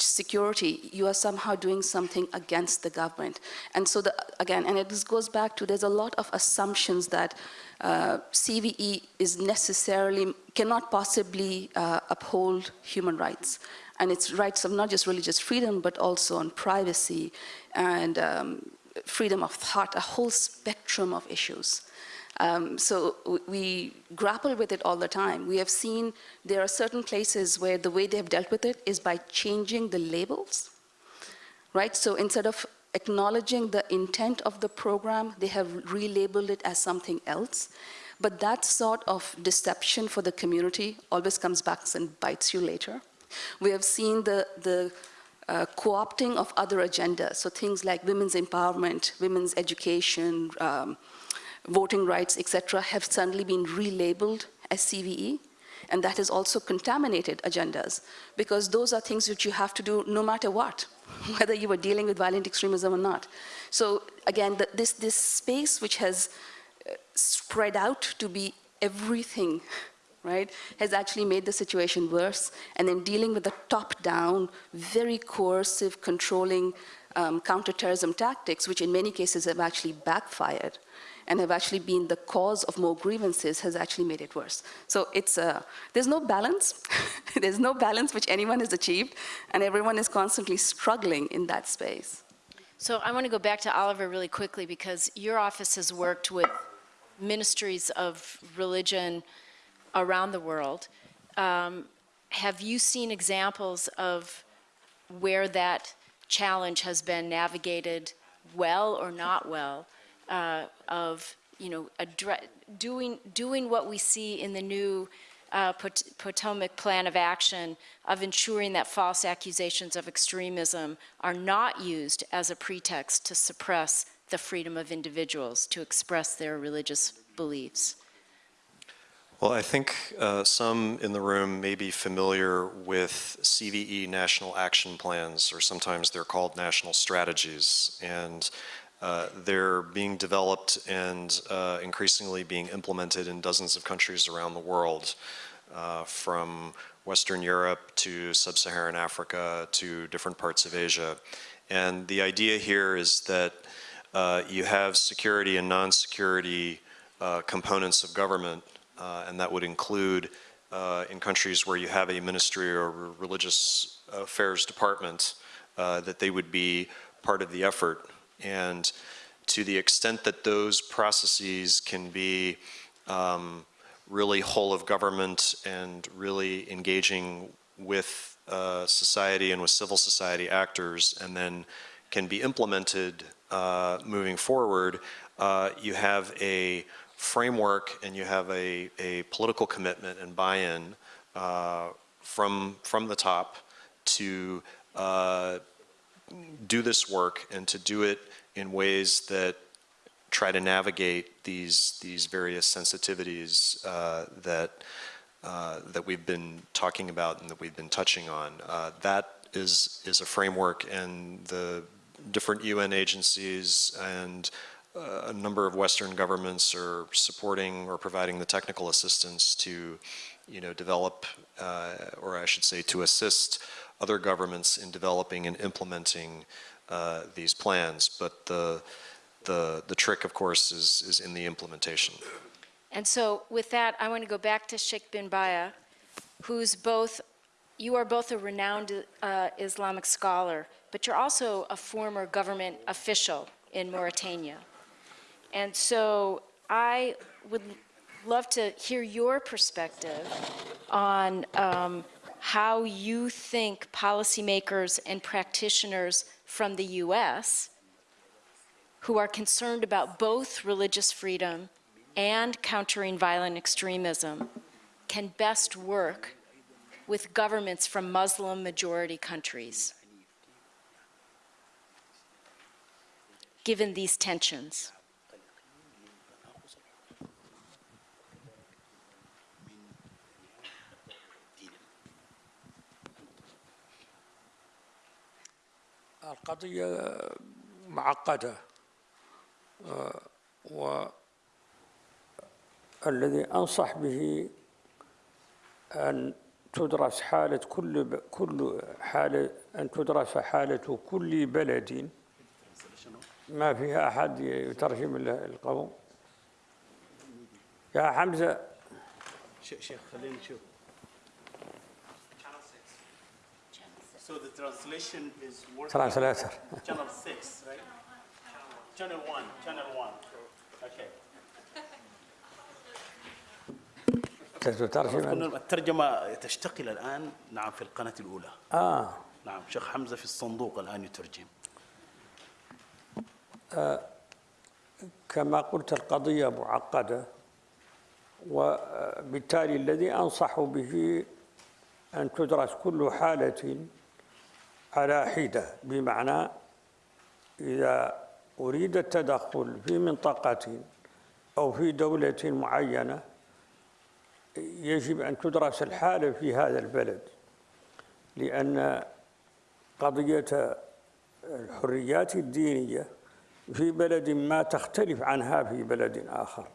security, you are somehow doing something against the government. And so, the, again, and it goes back to there's a lot of assumptions that uh, CVE is necessarily, cannot possibly uh, uphold human rights. And its rights of not just religious freedom, but also on privacy and um, freedom of thought, a whole spectrum of issues. Um, so we grapple with it all the time. We have seen there are certain places where the way they have dealt with it is by changing the labels, right? So instead of acknowledging the intent of the program, they have relabeled it as something else. But that sort of deception for the community always comes back and bites you later. We have seen the, the uh, co-opting of other agendas, so things like women's empowerment, women's education, um, voting rights, etc., have suddenly been relabeled as CVE, and that has also contaminated agendas, because those are things which you have to do no matter what, (laughs) whether you are dealing with violent extremism or not. So again, the, this, this space which has uh, spread out to be everything, (laughs) right, has actually made the situation worse, and then dealing with the top-down, very coercive, controlling um, counterterrorism tactics, which in many cases have actually backfired, and have actually been the cause of more grievances has actually made it worse. So it's uh, there's no balance. (laughs) there's no balance which anyone has achieved, and everyone is constantly struggling in that space. So I want to go back to Oliver really quickly because your office has worked with ministries of religion around the world. Um, have you seen examples of where that challenge has been navigated well or not well? Uh, of you know doing doing what we see in the new uh, Pot- Potomac Plan of Action of ensuring that false accusations of extremism are not used as a pretext to suppress the freedom of individuals to express their religious beliefs. Well, I think uh, some in the room may be familiar with CVE national action plans, or sometimes they're called national strategies. And uh, they're being developed and uh, increasingly being implemented in dozens of countries around the world, uh, from Western Europe to Sub-Saharan Africa to different parts of Asia. And the idea here is that uh, you have security and non-security uh, components of government, and that would include in countries where you have a ministry or religious affairs department, that they would be part of the effort. And to the extent that those processes can be um, really whole of government and really engaging with uh, society and with civil society actors and then can be implemented uh, moving forward, uh, you have a framework and you have a, a political commitment and buy-in uh, from, from the top to uh, do this work and to do it in ways that try to navigate these these various sensitivities uh, that uh, that we've been talking about and that we've been touching on. Uh, that is is a framework, and the different UN agencies and a number of Western governments are supporting or providing the technical assistance to, you know, develop, uh, or I should say, to assist other governments in developing and implementing uh, these plans. But the, the, the trick, of course, is, is in the implementation. And so with that, I want to go back to Sheikh bin Bayyah, who's both, you are both a renowned uh, Islamic scholar, but you're also a former government official in Mauritania. And so I would love to hear your perspective on um, how you think policymakers and practitioners from the US who are concerned about both religious freedom and countering violent extremism can best work with governments from Muslim majority countries, given these tensions. القضية معقدة آه، والذي أنصح به أن تدرس حالة كل كل حالة أن تدرس حالة كل بلد. ما فيها أحد يترجم ال- القوم. يا حمزة. شيخ خلينا نشوف. So the translation is working. ترانسلاتر Channel 6, right? Channel 1, channel 1. Okay. تترجم الترجمة تشتغل الآن نعم في القناة الأولى آه نعم شيخ حمزة في الصندوق الآن يترجم كما قلت القضية معقدة وبالتالي الذي أنصح به أن تدرس كل حالة على حدة بمعنى إذا أريد التدخل في منطقة أو في دولة معينة يجب أن تدرس الحالة في هذا البلد لأن قضية الحريات الدينية في بلد ما تختلف عنها في بلد آخر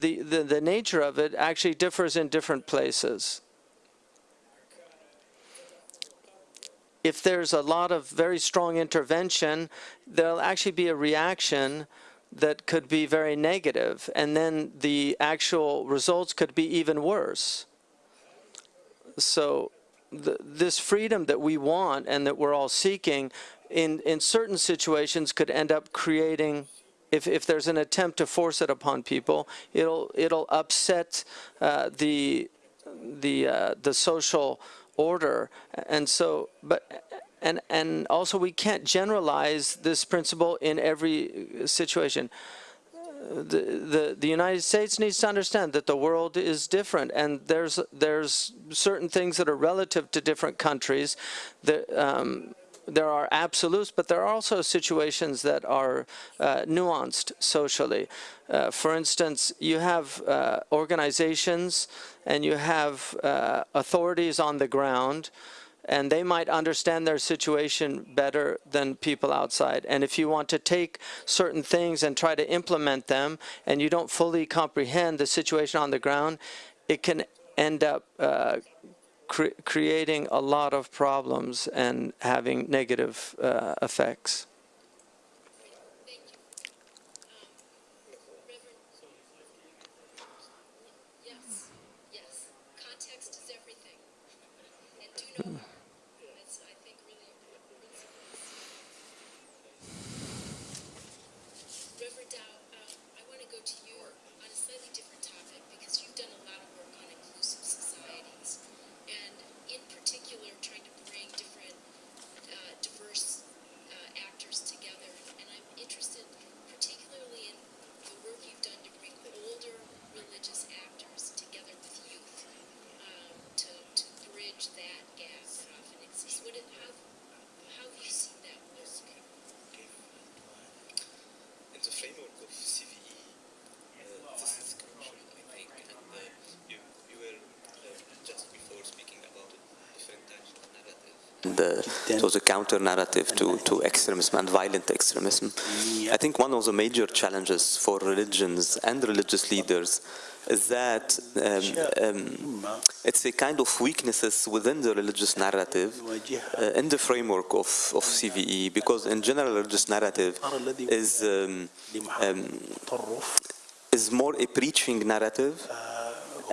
The, the, the nature of it actually differs in different places. If there's a lot of very strong intervention, there'll actually be a reaction that could be very negative, and then the actual results could be even worse. So this freedom that we want and that we're all seeking in, in certain situations could end up creating if, if there's an attempt to force it upon people, it'll it'll upset uh, the the uh, the social order, and so but and and also we can't generalize this principle in every situation the, the, the United States needs to understand that the world is different and there's, there's certain things that are relative to different countries. That, um, there are absolutes, but there are also situations that are uh, nuanced socially. Uh, for instance, you have uh, organizations and you have uh, authorities on the ground and they might understand their situation better than people outside. And if you want to take certain things and try to implement them, and you don't fully comprehend the situation on the ground, it can end up uh, cre creating a lot of problems and having negative uh, effects. Yes, yes. Context is everything. And do know that. That's, I think, really important principle. Reverend Daou, um, I want to go to you on a slightly different topic because you've done a lot of work on inclusive societies. And in particular, trying to bring different uh, diverse uh, actors together. And I'm interested particularly in the work you've done to bring older religious actors together with youth um, to, to bridge that gap that often exists. What it, how, how have you seen that work? in the framework of CVE, uh, this is crucial, I think. And uh, you, you were uh, just before speaking about different types of narrative. The, so the counter narrative to, to extremism and violent extremism. I think one of the major challenges for religions and religious leaders is that um, um, it's a kind of weaknesses within the religious narrative uh, in the framework of, of CVE because in general religious narrative is um, um, is more a preaching narrative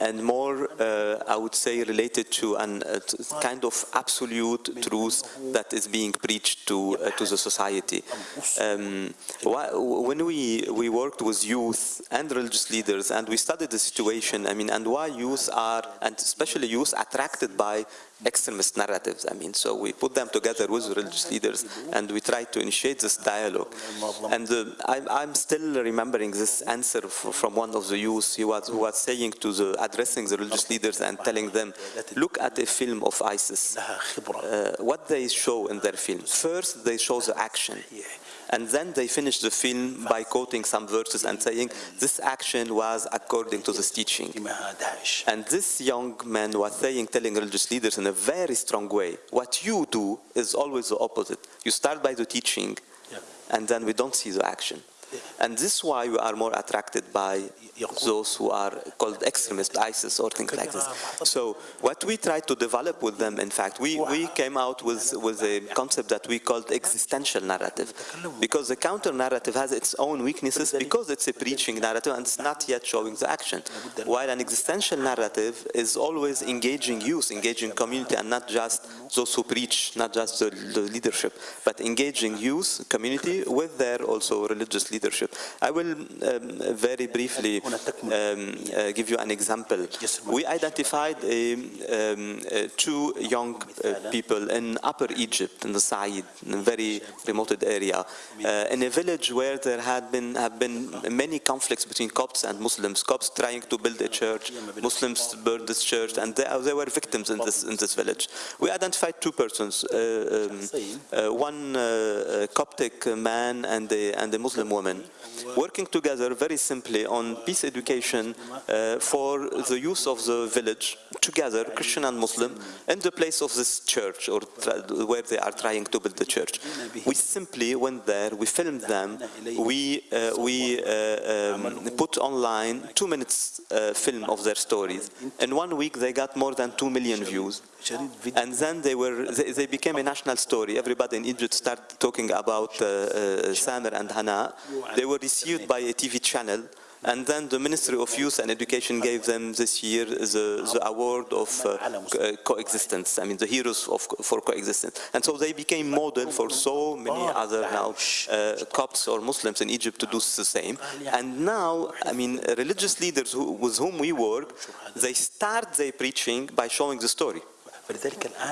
and more, uh, I would say, related to an uh, kind of absolute truth that is being preached to uh, to the society. Um, when we we worked with youth and religious leaders, and we studied the situation, I mean, and why youth are, and especially youth, attracted by extremist narratives. I mean, so we put them together with religious leaders, and we try to initiate this dialogue. And uh, I'm, I'm still remembering this answer from one of the youth. He was, who was saying to the addressing the religious leaders and telling them, look at a film of ISIS. Uh, what they show in their films. First, they show the action. And then they finish the film by quoting some verses and saying, this action was according to this teaching. And this young man was saying, telling religious leaders in a very strong way, what you do is always the opposite. You start by the teaching, and then we don't see the action. And this is why we are more attracted by those who are called extremists, ISIS or things like this. So what we try to develop with them, in fact, we, we came out with, with a concept that we called existential narrative. Because the counter narrative has its own weaknesses because it's a preaching narrative and it's not yet showing the action. While an existential narrative is always engaging youth, engaging community, and not just those who preach, not just the, the leadership, but engaging youth, community with their also religious leadership. I will um, very briefly um, uh, give you an example. We identified a, um, uh, two young uh, people in Upper Egypt, in the Said, in a very remote area, uh, in a village where there had been have been many conflicts between Copts and Muslims. Copts trying to build a church, Muslims burned this church, and they, they were victims in this in this village. We identified two persons, uh, um, uh, one uh, Coptic man and a, and a Muslim woman, working together very simply on peace education uh, for the youth of the village, together, Christian and Muslim, in the place of this church or where they are trying to build the church. We simply went there, we filmed them, we, uh, we uh, um, put online two minutes uh, film of their stories. In one week they got more than two million views. And then they were, they, they became a national story. Everybody in Egypt started talking about uh, Samer and Hana. They were received by a TV channel. And then the Ministry of Youth and Education gave them this year the, the award of uh, co- coexistence. I mean, the heroes of, for coexistence. And so they became model for so many other now uh, Copts or Muslims in Egypt to do the same. And now, I mean, religious leaders who, with whom we work, they start their preaching by showing the story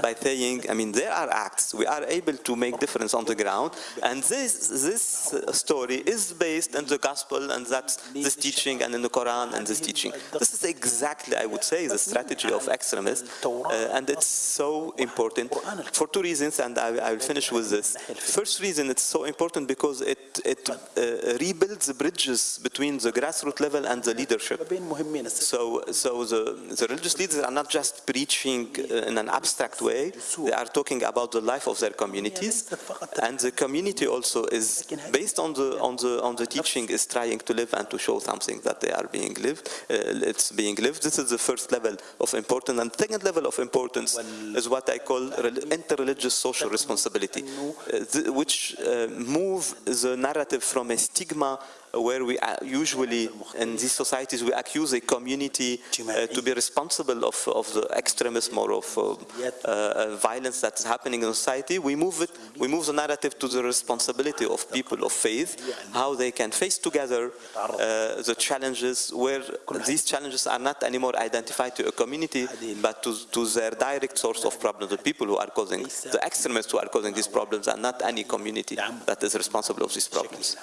by saying, I mean, there are acts, we are able to make difference on the ground, and this, this story is based in the gospel and that's this teaching and in the Quran and this teaching. This is exactly, I would say, the strategy of extremists, uh, and it's so important for two reasons, and I, I will finish with this. First reason, it's so important because it, it uh, rebuilds the bridges between the grassroots level and the leadership. So, so the, the religious leaders are not just preaching uh, an abstract way, they are talking about the life of their communities, and the community also is based on the on the on the teaching is trying to live and to show something that they are being lived. Uh, it's being lived. This is the first level of importance, and second level of importance is what I call interreligious social responsibility, uh, which uh, move the narrative from a stigma where we usually in these societies we accuse a community uh, to be responsible of, of the extremism or of uh, uh, violence that is happening in society. We move it, we move the narrative to the responsibility of people of faith, how they can face together uh, the challenges where these challenges are not anymore identified to a community, but to, to their direct source of problems, the people who are causing, the extremists who are causing these problems and not any community that is responsible of these problems.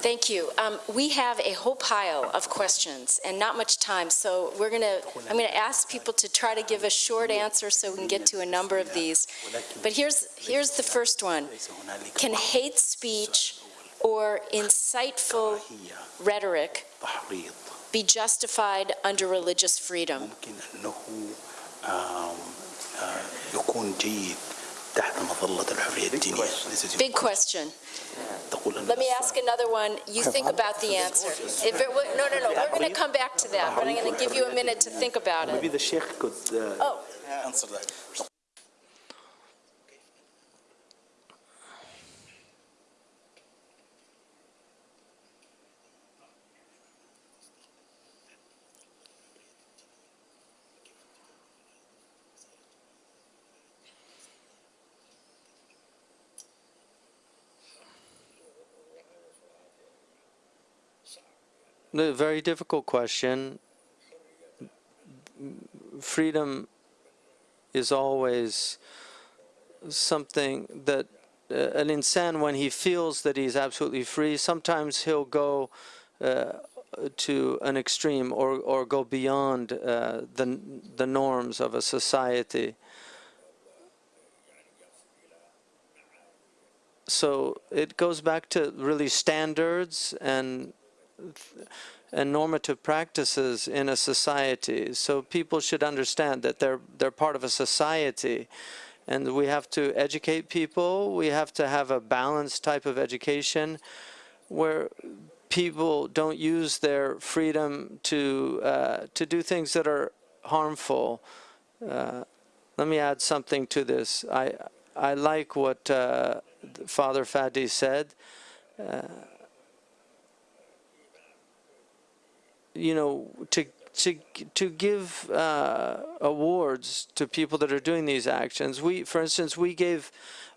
Thank you. Um, we have a whole pile of questions and not much time, so we're going to, I'm going to ask people to try to give a short answer so we can get to a number of these. But here's, here's the first one. Can hate speech or insightful rhetoric be justified under religious freedom? ممكن انه آم، آه، يكون جيد تحت مظلة الحرية الدينية This is Big question. تقول أن Let me ask another one. You think about the answer. If it, wa- no, no, no, we're going to come back to that, but I'm going to give you a minute to think about Maybe it. the Sheikh could uh, Oh, answer that. A very difficult question. Freedom is always something that uh, an insan, when he feels that he's absolutely free, sometimes he'll go uh, to an extreme or, or go beyond uh, the, the norms of a society. so it goes back to really standards and and normative practices in a society. So people should understand that they're they're part of a society, and we have to educate people. We have to have a balanced type of education, where people don't use their freedom to uh, to do things that are harmful. Uh, let me add something to this. I I like what uh, Father Fadi said. Uh, you know, to to to give uh, awards to people that are doing these actions. We, for instance, we gave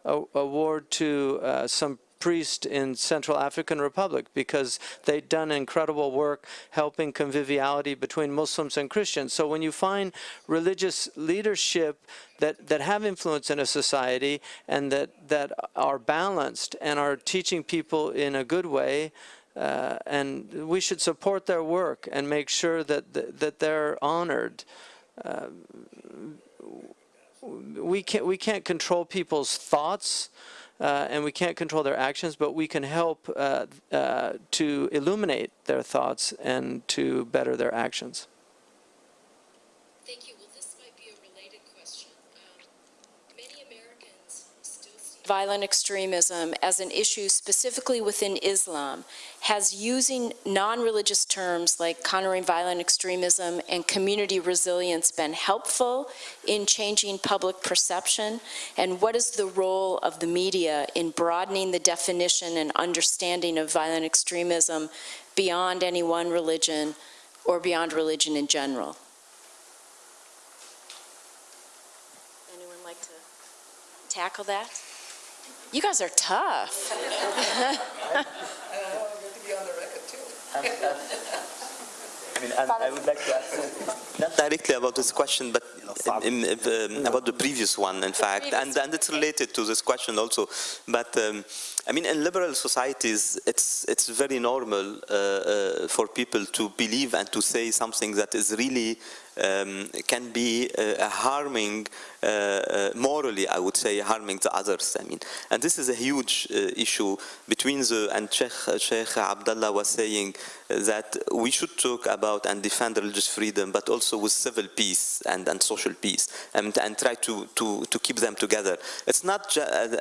a award to uh, some priest in Central African Republic because they'd done incredible work helping conviviality between Muslims and Christians. So when you find religious leadership that, that have influence in a society and that, that are balanced and are teaching people in a good way, uh, and we should support their work and make sure that, that, that they're honored. Uh, we can't, we can't control people's thoughts, uh, and we can't control their actions, but we can help uh, uh, to illuminate their thoughts and to better their actions. Thank you. Well, this might be a related question. Um, many Americans still see violent extremism as an issue specifically within Islam. Has using non-religious terms like countering violent extremism and community resilience been helpful in changing public perception? And what is the role of the media in broadening the definition and understanding of violent extremism beyond any one religion or beyond religion in general? Anyone like to tackle that? You guys are tough. (laughs) I mean, and I would like to ask, not directly about this question, but in, in, um, about the previous one, in fact, and, and it's related to this question also. But um, I mean, in liberal societies, it's it's very normal uh, uh, for people to believe and to say something that is really um, can be uh, harming, uh, uh, morally, I would say, harming the others. I mean, and this is a huge uh, issue between the, and Sheikh, Sheikh Abdullah was saying that we should talk about and defend religious freedom, but also with civil peace and, and social peace, and, and try to, to, to keep them together. It's not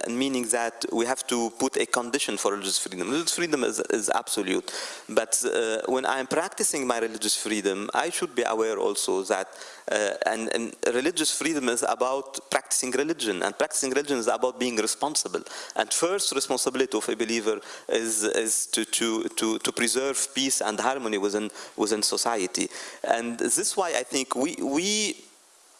meaning that we have to put a condition for religious freedom. Religious freedom is, is absolute, but when I'm practicing my religious freedom, I should be aware also that uh, and, and, religious freedom is about practicing religion, and practicing religion is about being responsible. And first responsibility of a believer is, is to, to, to, to preserve peace and harmony within, within society. And this is why I think we, we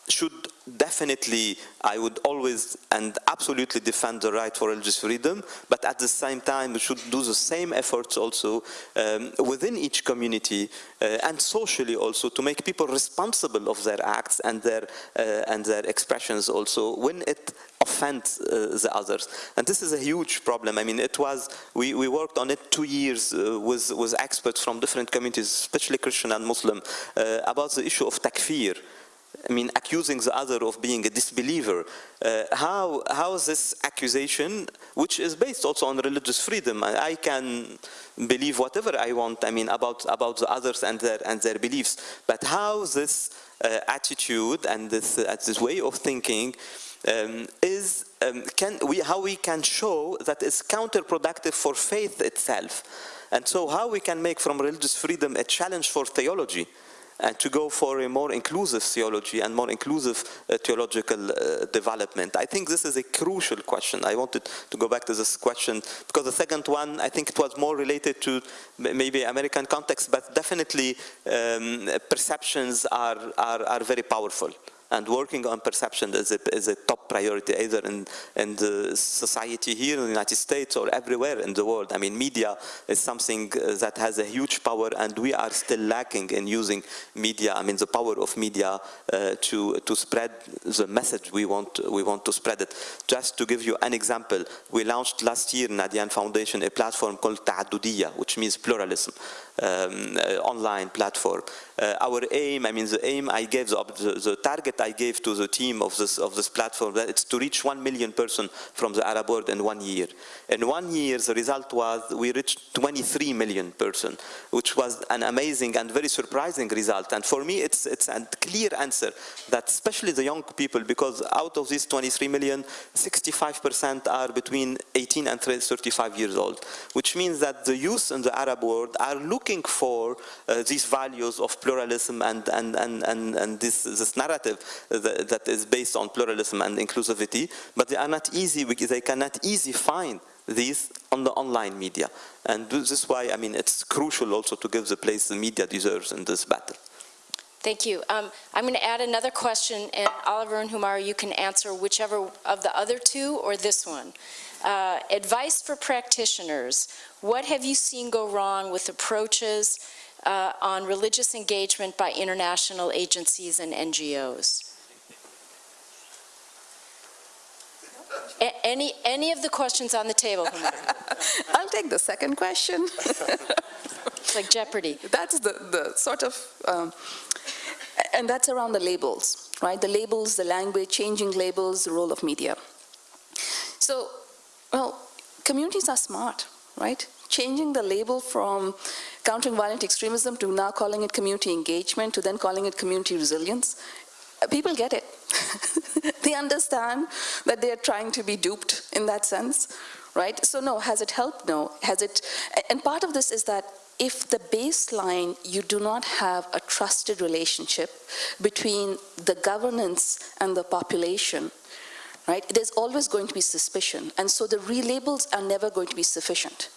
should definitely, I would always and absolutely defend the right for religious freedom, but at the same time we should do the same efforts also um, within each community uh, and socially also to make people responsible of their acts and their, uh, and their expressions also when it offends uh, the others. And this is a huge problem. I mean, it was, we, we worked on it two years uh, with, with experts from different communities, especially Christian and Muslim, uh, about the issue of takfir. I mean, accusing the other of being a disbeliever. Uh, how, how is this accusation, which is based also on religious freedom, I, can believe whatever I want, I mean, about, about the others and their, and their beliefs, but how this uh, attitude and this, uh, this way of thinking um, is, um, can we, how we can show that it's counterproductive for faith itself. And so how we can make from religious freedom a challenge for theology and to go for a more inclusive theology and more inclusive uh, theological uh, development. I think this is a crucial question. I wanted to go back to this question because the second one, I think it was more related to maybe American context, but definitely um, perceptions are, are, are very powerful and working on perception is a, a top priority either in, in the society here in the United States or everywhere in the world. I mean, media is something uh, that has a huge power and we are still lacking in using media, I mean, the power of media uh, to, to spread the message we want, we want to spread it. Just to give you an example, we launched last year in Adyan Foundation a platform called Ta'adudiya, which means pluralism. Um, uh, online platform. Uh, our aim, I mean, the aim I gave, the, the, the, target I gave to the team of this of this platform, that it's to reach one million person from the Arab world in one year. In one year, the result was we reached 23 million person, which was an amazing and very surprising result. And for me, it's it's a clear answer that especially the young people, because out of these 23 million, 65% are between 18 and 35 years old, which means that the youth in the Arab world are looking for uh, these values of pluralism and, and, and, and, and this, this narrative that, that is based on pluralism and inclusivity, but they are not easy, they cannot easily find these on the online media. And this is why, I mean, it's crucial also to give the place the media deserves in this battle. Thank you. Um, I'm going to add another question, and Oliver and Humera, you can answer whichever of the other two or this one. Uh, advice for practitioners. What have you seen go wrong with approaches uh, on religious engagement by international agencies and NGOs? A any, any of the questions on the table, (laughs) I'll take the second question. It's (laughs) like Jeopardy. That's the, the sort of, um, and that's around the labels, right? The labels, the language, changing labels, the role of media. So, well, communities are smart, right? Changing the label from countering violent extremism to now calling it community engagement to then calling it community resilience, uh, people get it. (laughs) they understand that they are trying to be duped in that sense, right? So no, has it helped? No. Has it, and part of this is that if the baseline, you do not have a trusted relationship between the governance and the population, right, there's always going to be suspicion. And so the relabels are never going to be sufficient.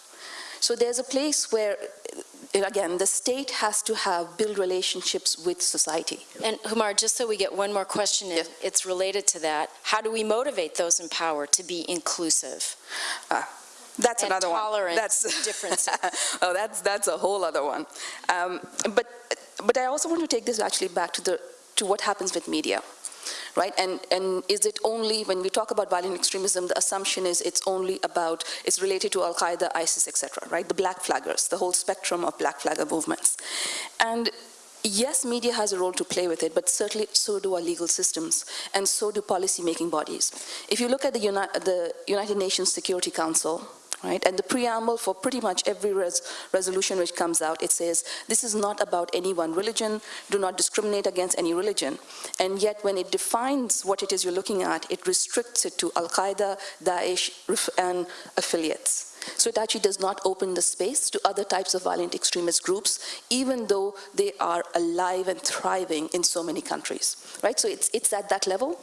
So there's a place where, again, the state has to have, build relationships with society. And Humera, just so we get one more question, in, it's related to that. How do we motivate those in power to be inclusive? Uh, that's and another one. That's (laughs) differences. oh, that's that's a whole other one. Um, but but I also want to take this actually back to the to what happens with media, right? And and is it only when we talk about violent extremism, the assumption is it's only about it's related to Al Qaeda, ISIS, etc. Right? The black flaggers, the whole spectrum of black flagger movements, and yes, media has a role to play with it, but certainly so do our legal systems, and so do policy-making bodies. If you look at the, Uni the United Nations Security Council, right? And the preamble for pretty much every res resolution which comes out, it says, this is not about any one religion, do not discriminate against any religion. And yet when it defines what it is you're looking at, it restricts it to Al-Qaeda, Daesh, and affiliates. So it actually does not open the space to other types of violent extremist groups, even though they are alive and thriving in so many countries, right? So it's, it's at that level.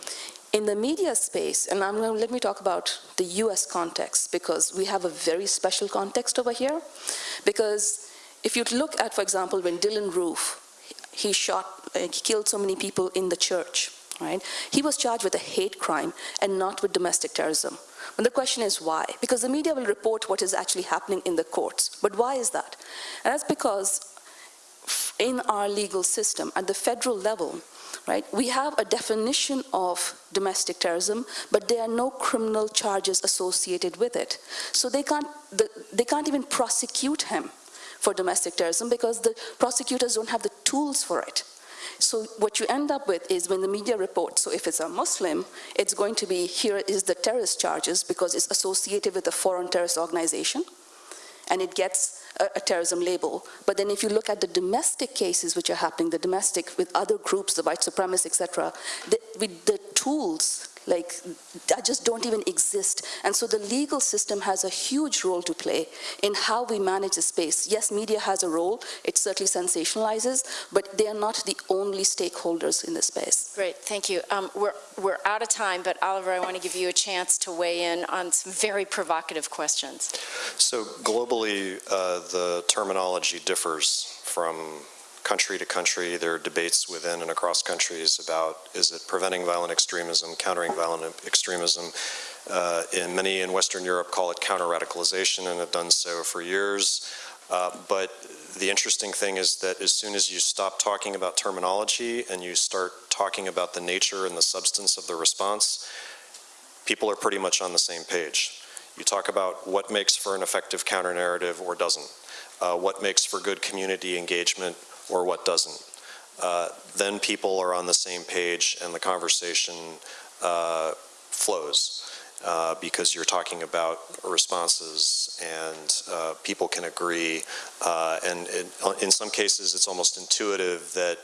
In the media space, and I'm going to, let me talk about the US context, because we have a very special context over here. Because if you look at, for example, when Dylann Roof, he shot, uh, he killed so many people in the church, right? He was charged with a hate crime and not with domestic terrorism. And the question is why? Because the media will report what is actually happening in the courts. But why is that? And that's because in our legal system, at the federal level, right, we have a definition of domestic terrorism, but there are no criminal charges associated with it. So they can't, they can't even prosecute him for domestic terrorism because the prosecutors don't have the tools for it. So what you end up with is when the media reports, so if it's a Muslim, it's going to be, here is the terrorist charges because it's associated with a foreign terrorist organization, and it gets a, a, terrorism label. But then if you look at the domestic cases which are happening, the domestic with other groups, the white supremacists, etc., the, with the tools like that just don't even exist. And so the legal system has a huge role to play in how we manage the space. Yes, media has a role, it certainly sensationalizes, but they are not the only stakeholders in the space. Great, thank you. Um, we're, we're out of time, but Oliver, I want to give you a chance to weigh in on some very provocative questions. So globally, uh, the terminology differs from country to country. There are debates within and across countries about is it preventing violent extremism, countering violent extremism. Uh, in many in Western Europe call it counter-radicalization and have done so for years. Uh, but the interesting thing is that as soon as you stop talking about terminology and you start talking about the nature and the substance of the response, people are pretty much on the same page. You talk about what makes for an effective counter-narrative or doesn't. uh, what makes for good community engagement or what doesn't. Uh, then people are on the same page and the conversation uh, flows uh, because you're talking about responses and uh, people can agree. Uh, and it, in some cases, it's almost intuitive that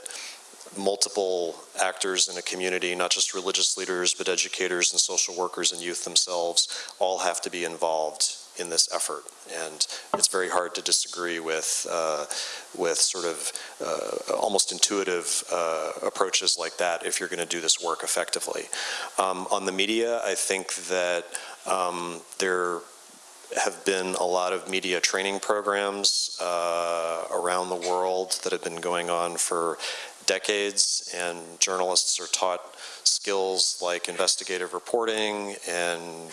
multiple actors in a community, not just religious leaders, but educators and social workers and youth themselves, all have to be involved in this effort. And it's very hard to disagree with, uh, with sort of uh, almost intuitive uh, approaches like that if you're going to do this work effectively. Um, on the media, I think that um, there have been a lot of media training programs uh, around the world that have been going on for decades, and journalists are taught skills like investigative reporting and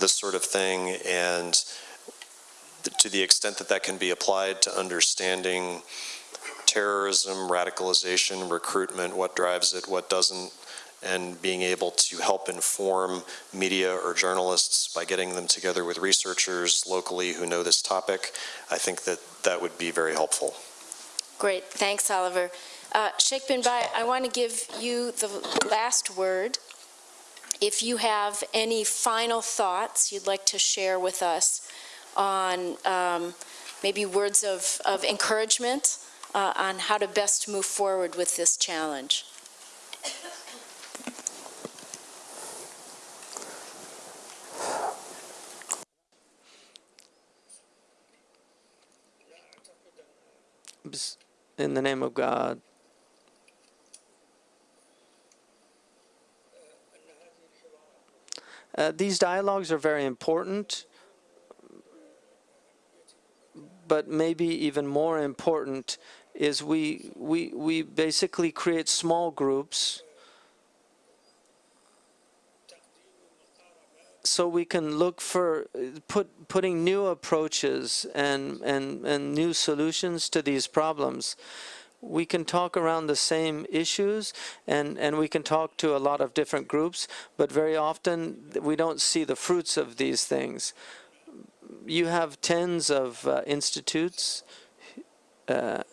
this sort of thing, and to the extent that that can be applied to understanding terrorism, radicalization, recruitment, what drives it, what doesn't, and being able to help inform media or journalists by getting them together with researchers locally who know this topic, I think that that would be very helpful. Great, thanks, Oliver. Uh, Sheikh bin Bayyah, I want to give you the last word. If you have any final thoughts you'd like to share with us on um, maybe words of, of encouragement uh, on how to best move forward with this challenge. In the name of God, Uh, these dialogues are very important, but maybe even more important is we, we, we basically create small groups so we can look for put, putting new approaches and, and, and new solutions to these problems we can talk around the same issues and, and we can talk to a lot of different groups, but very often we don't see the fruits of these things. You have tens of uh, institutes. Uh,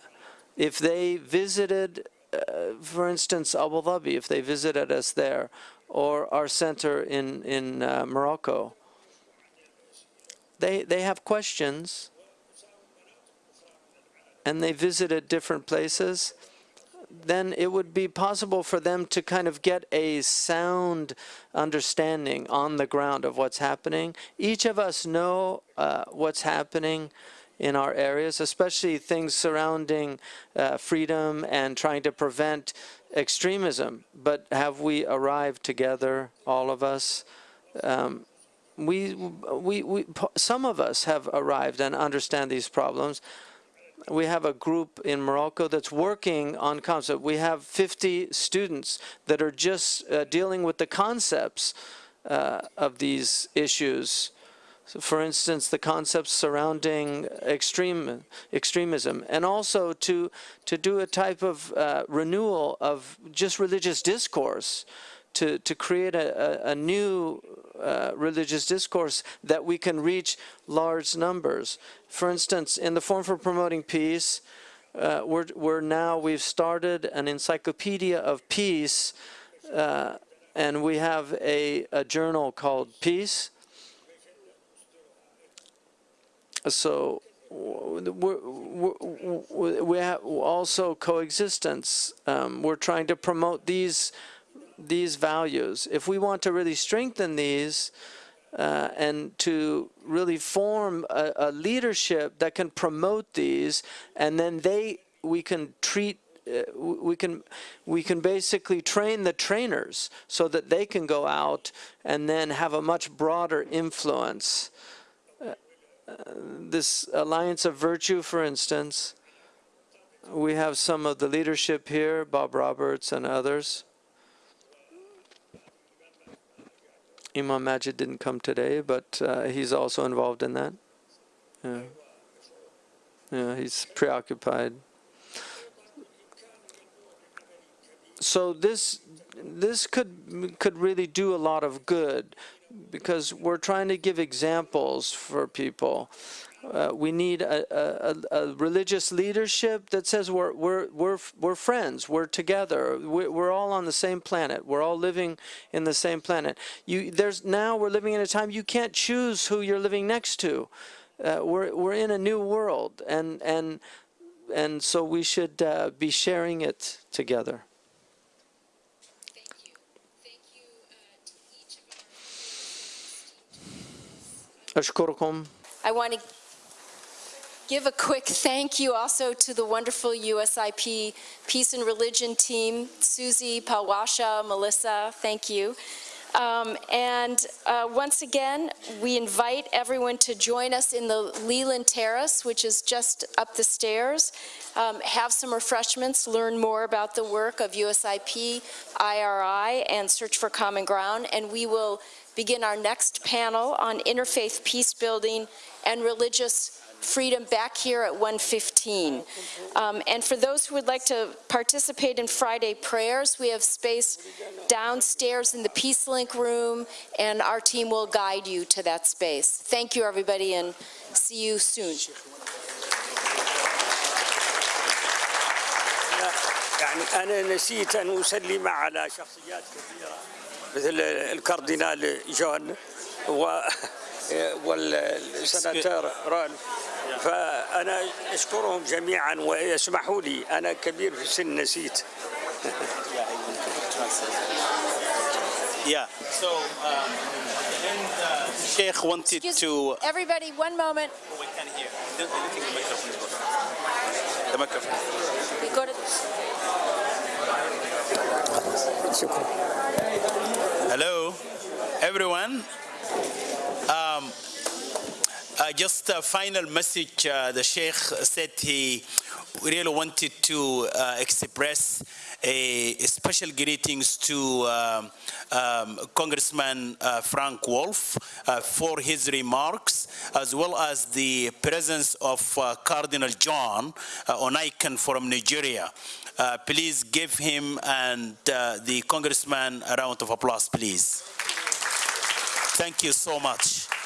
if they visited, uh, for instance, Abu Dhabi, if they visited us there, or our center in, in uh, Morocco, they, they have questions and they visited different places, then it would be possible for them to kind of get a sound understanding on the ground of what's happening. Each of us know uh, what's happening in our areas, especially things surrounding uh, freedom and trying to prevent extremism. But have we arrived together, all of us? Um, we, we, we, some of us have arrived and understand these problems we have a group in Morocco that's working on concept. We have 50 students that are just uh, dealing with the concepts uh, of these issues. So for instance, the concepts surrounding extreme extremism, and also to to do a type of uh, renewal of just religious discourse, to to create a, a, a new uh, religious discourse that we can reach large numbers. For instance, in the Forum for Promoting Peace, uh, we're, we're, now, we've started an encyclopedia of peace, uh, and we have a, a, journal called Peace. So we're, we're, we have also coexistence. Um, we're trying to promote these these values. If we want to really strengthen these uh, and to really form a, a, leadership that can promote these, and then they we can treat. Uh, we can we can basically train the trainers so that they can go out and then have a much broader influence. Uh, uh this alliance of virtue, for instance, we have some of the leadership here, Bob Roberts and others. Imam Magid didn't come today, but uh, he's also involved in that. Yeah. Yeah, he's preoccupied. So this this could could really do a lot of good because we're trying to give examples for people. Uh, we need a, a, a, religious leadership that says we're, we're, we're, we're friends, we're together, we're, we're, all on the same planet, we're all living in the same planet. You, there's, now we're living in a time you can't choose who you're living next to. Uh, we're, we're in a new world, and, and, and so we should uh, be sharing it together. Thank you. Thank you, uh, I want to give a quick thank you also to the wonderful USIP Peace and Religion team, Susie, Palwasha, Melissa, thank you. Um, And uh, once again, we invite everyone to join us in the Leland Terrace, which is just up the stairs. Um, Have some refreshments, learn more about the work of USIP, IRI, and Search for Common Ground, and we will begin our next panel on interfaith peace building and religious freedom back here at 1:15. Um, And for those who would like to participate in Friday prayers, we have space downstairs in the Peace Link room, and our team will guide you to that space. Thank you, everybody, and see you soon. يعني أنا نسيت أن أسلم على شخصيات كثيرة مثل الكاردينال جون و والسناتور رالف فأنا أشكرهم جميعا ويسمحوا لي أنا كبير في السن نسيت Yeah. So, um, and uh, Sheikh wanted Excuse to. Everybody, one moment. We can hear. The microphone is working. The microphone. We go to Hello, everyone. Um, uh, just a final message. Uh, the Sheikh said he really wanted to uh, express a, a special greetings to um, um, Congressman uh, Frank Wolf uh, for his remarks, as well as the presence of uh, Cardinal John uh, Onaiyekan from Nigeria. Please give him and the congressman a round of applause, please. Thank you so much.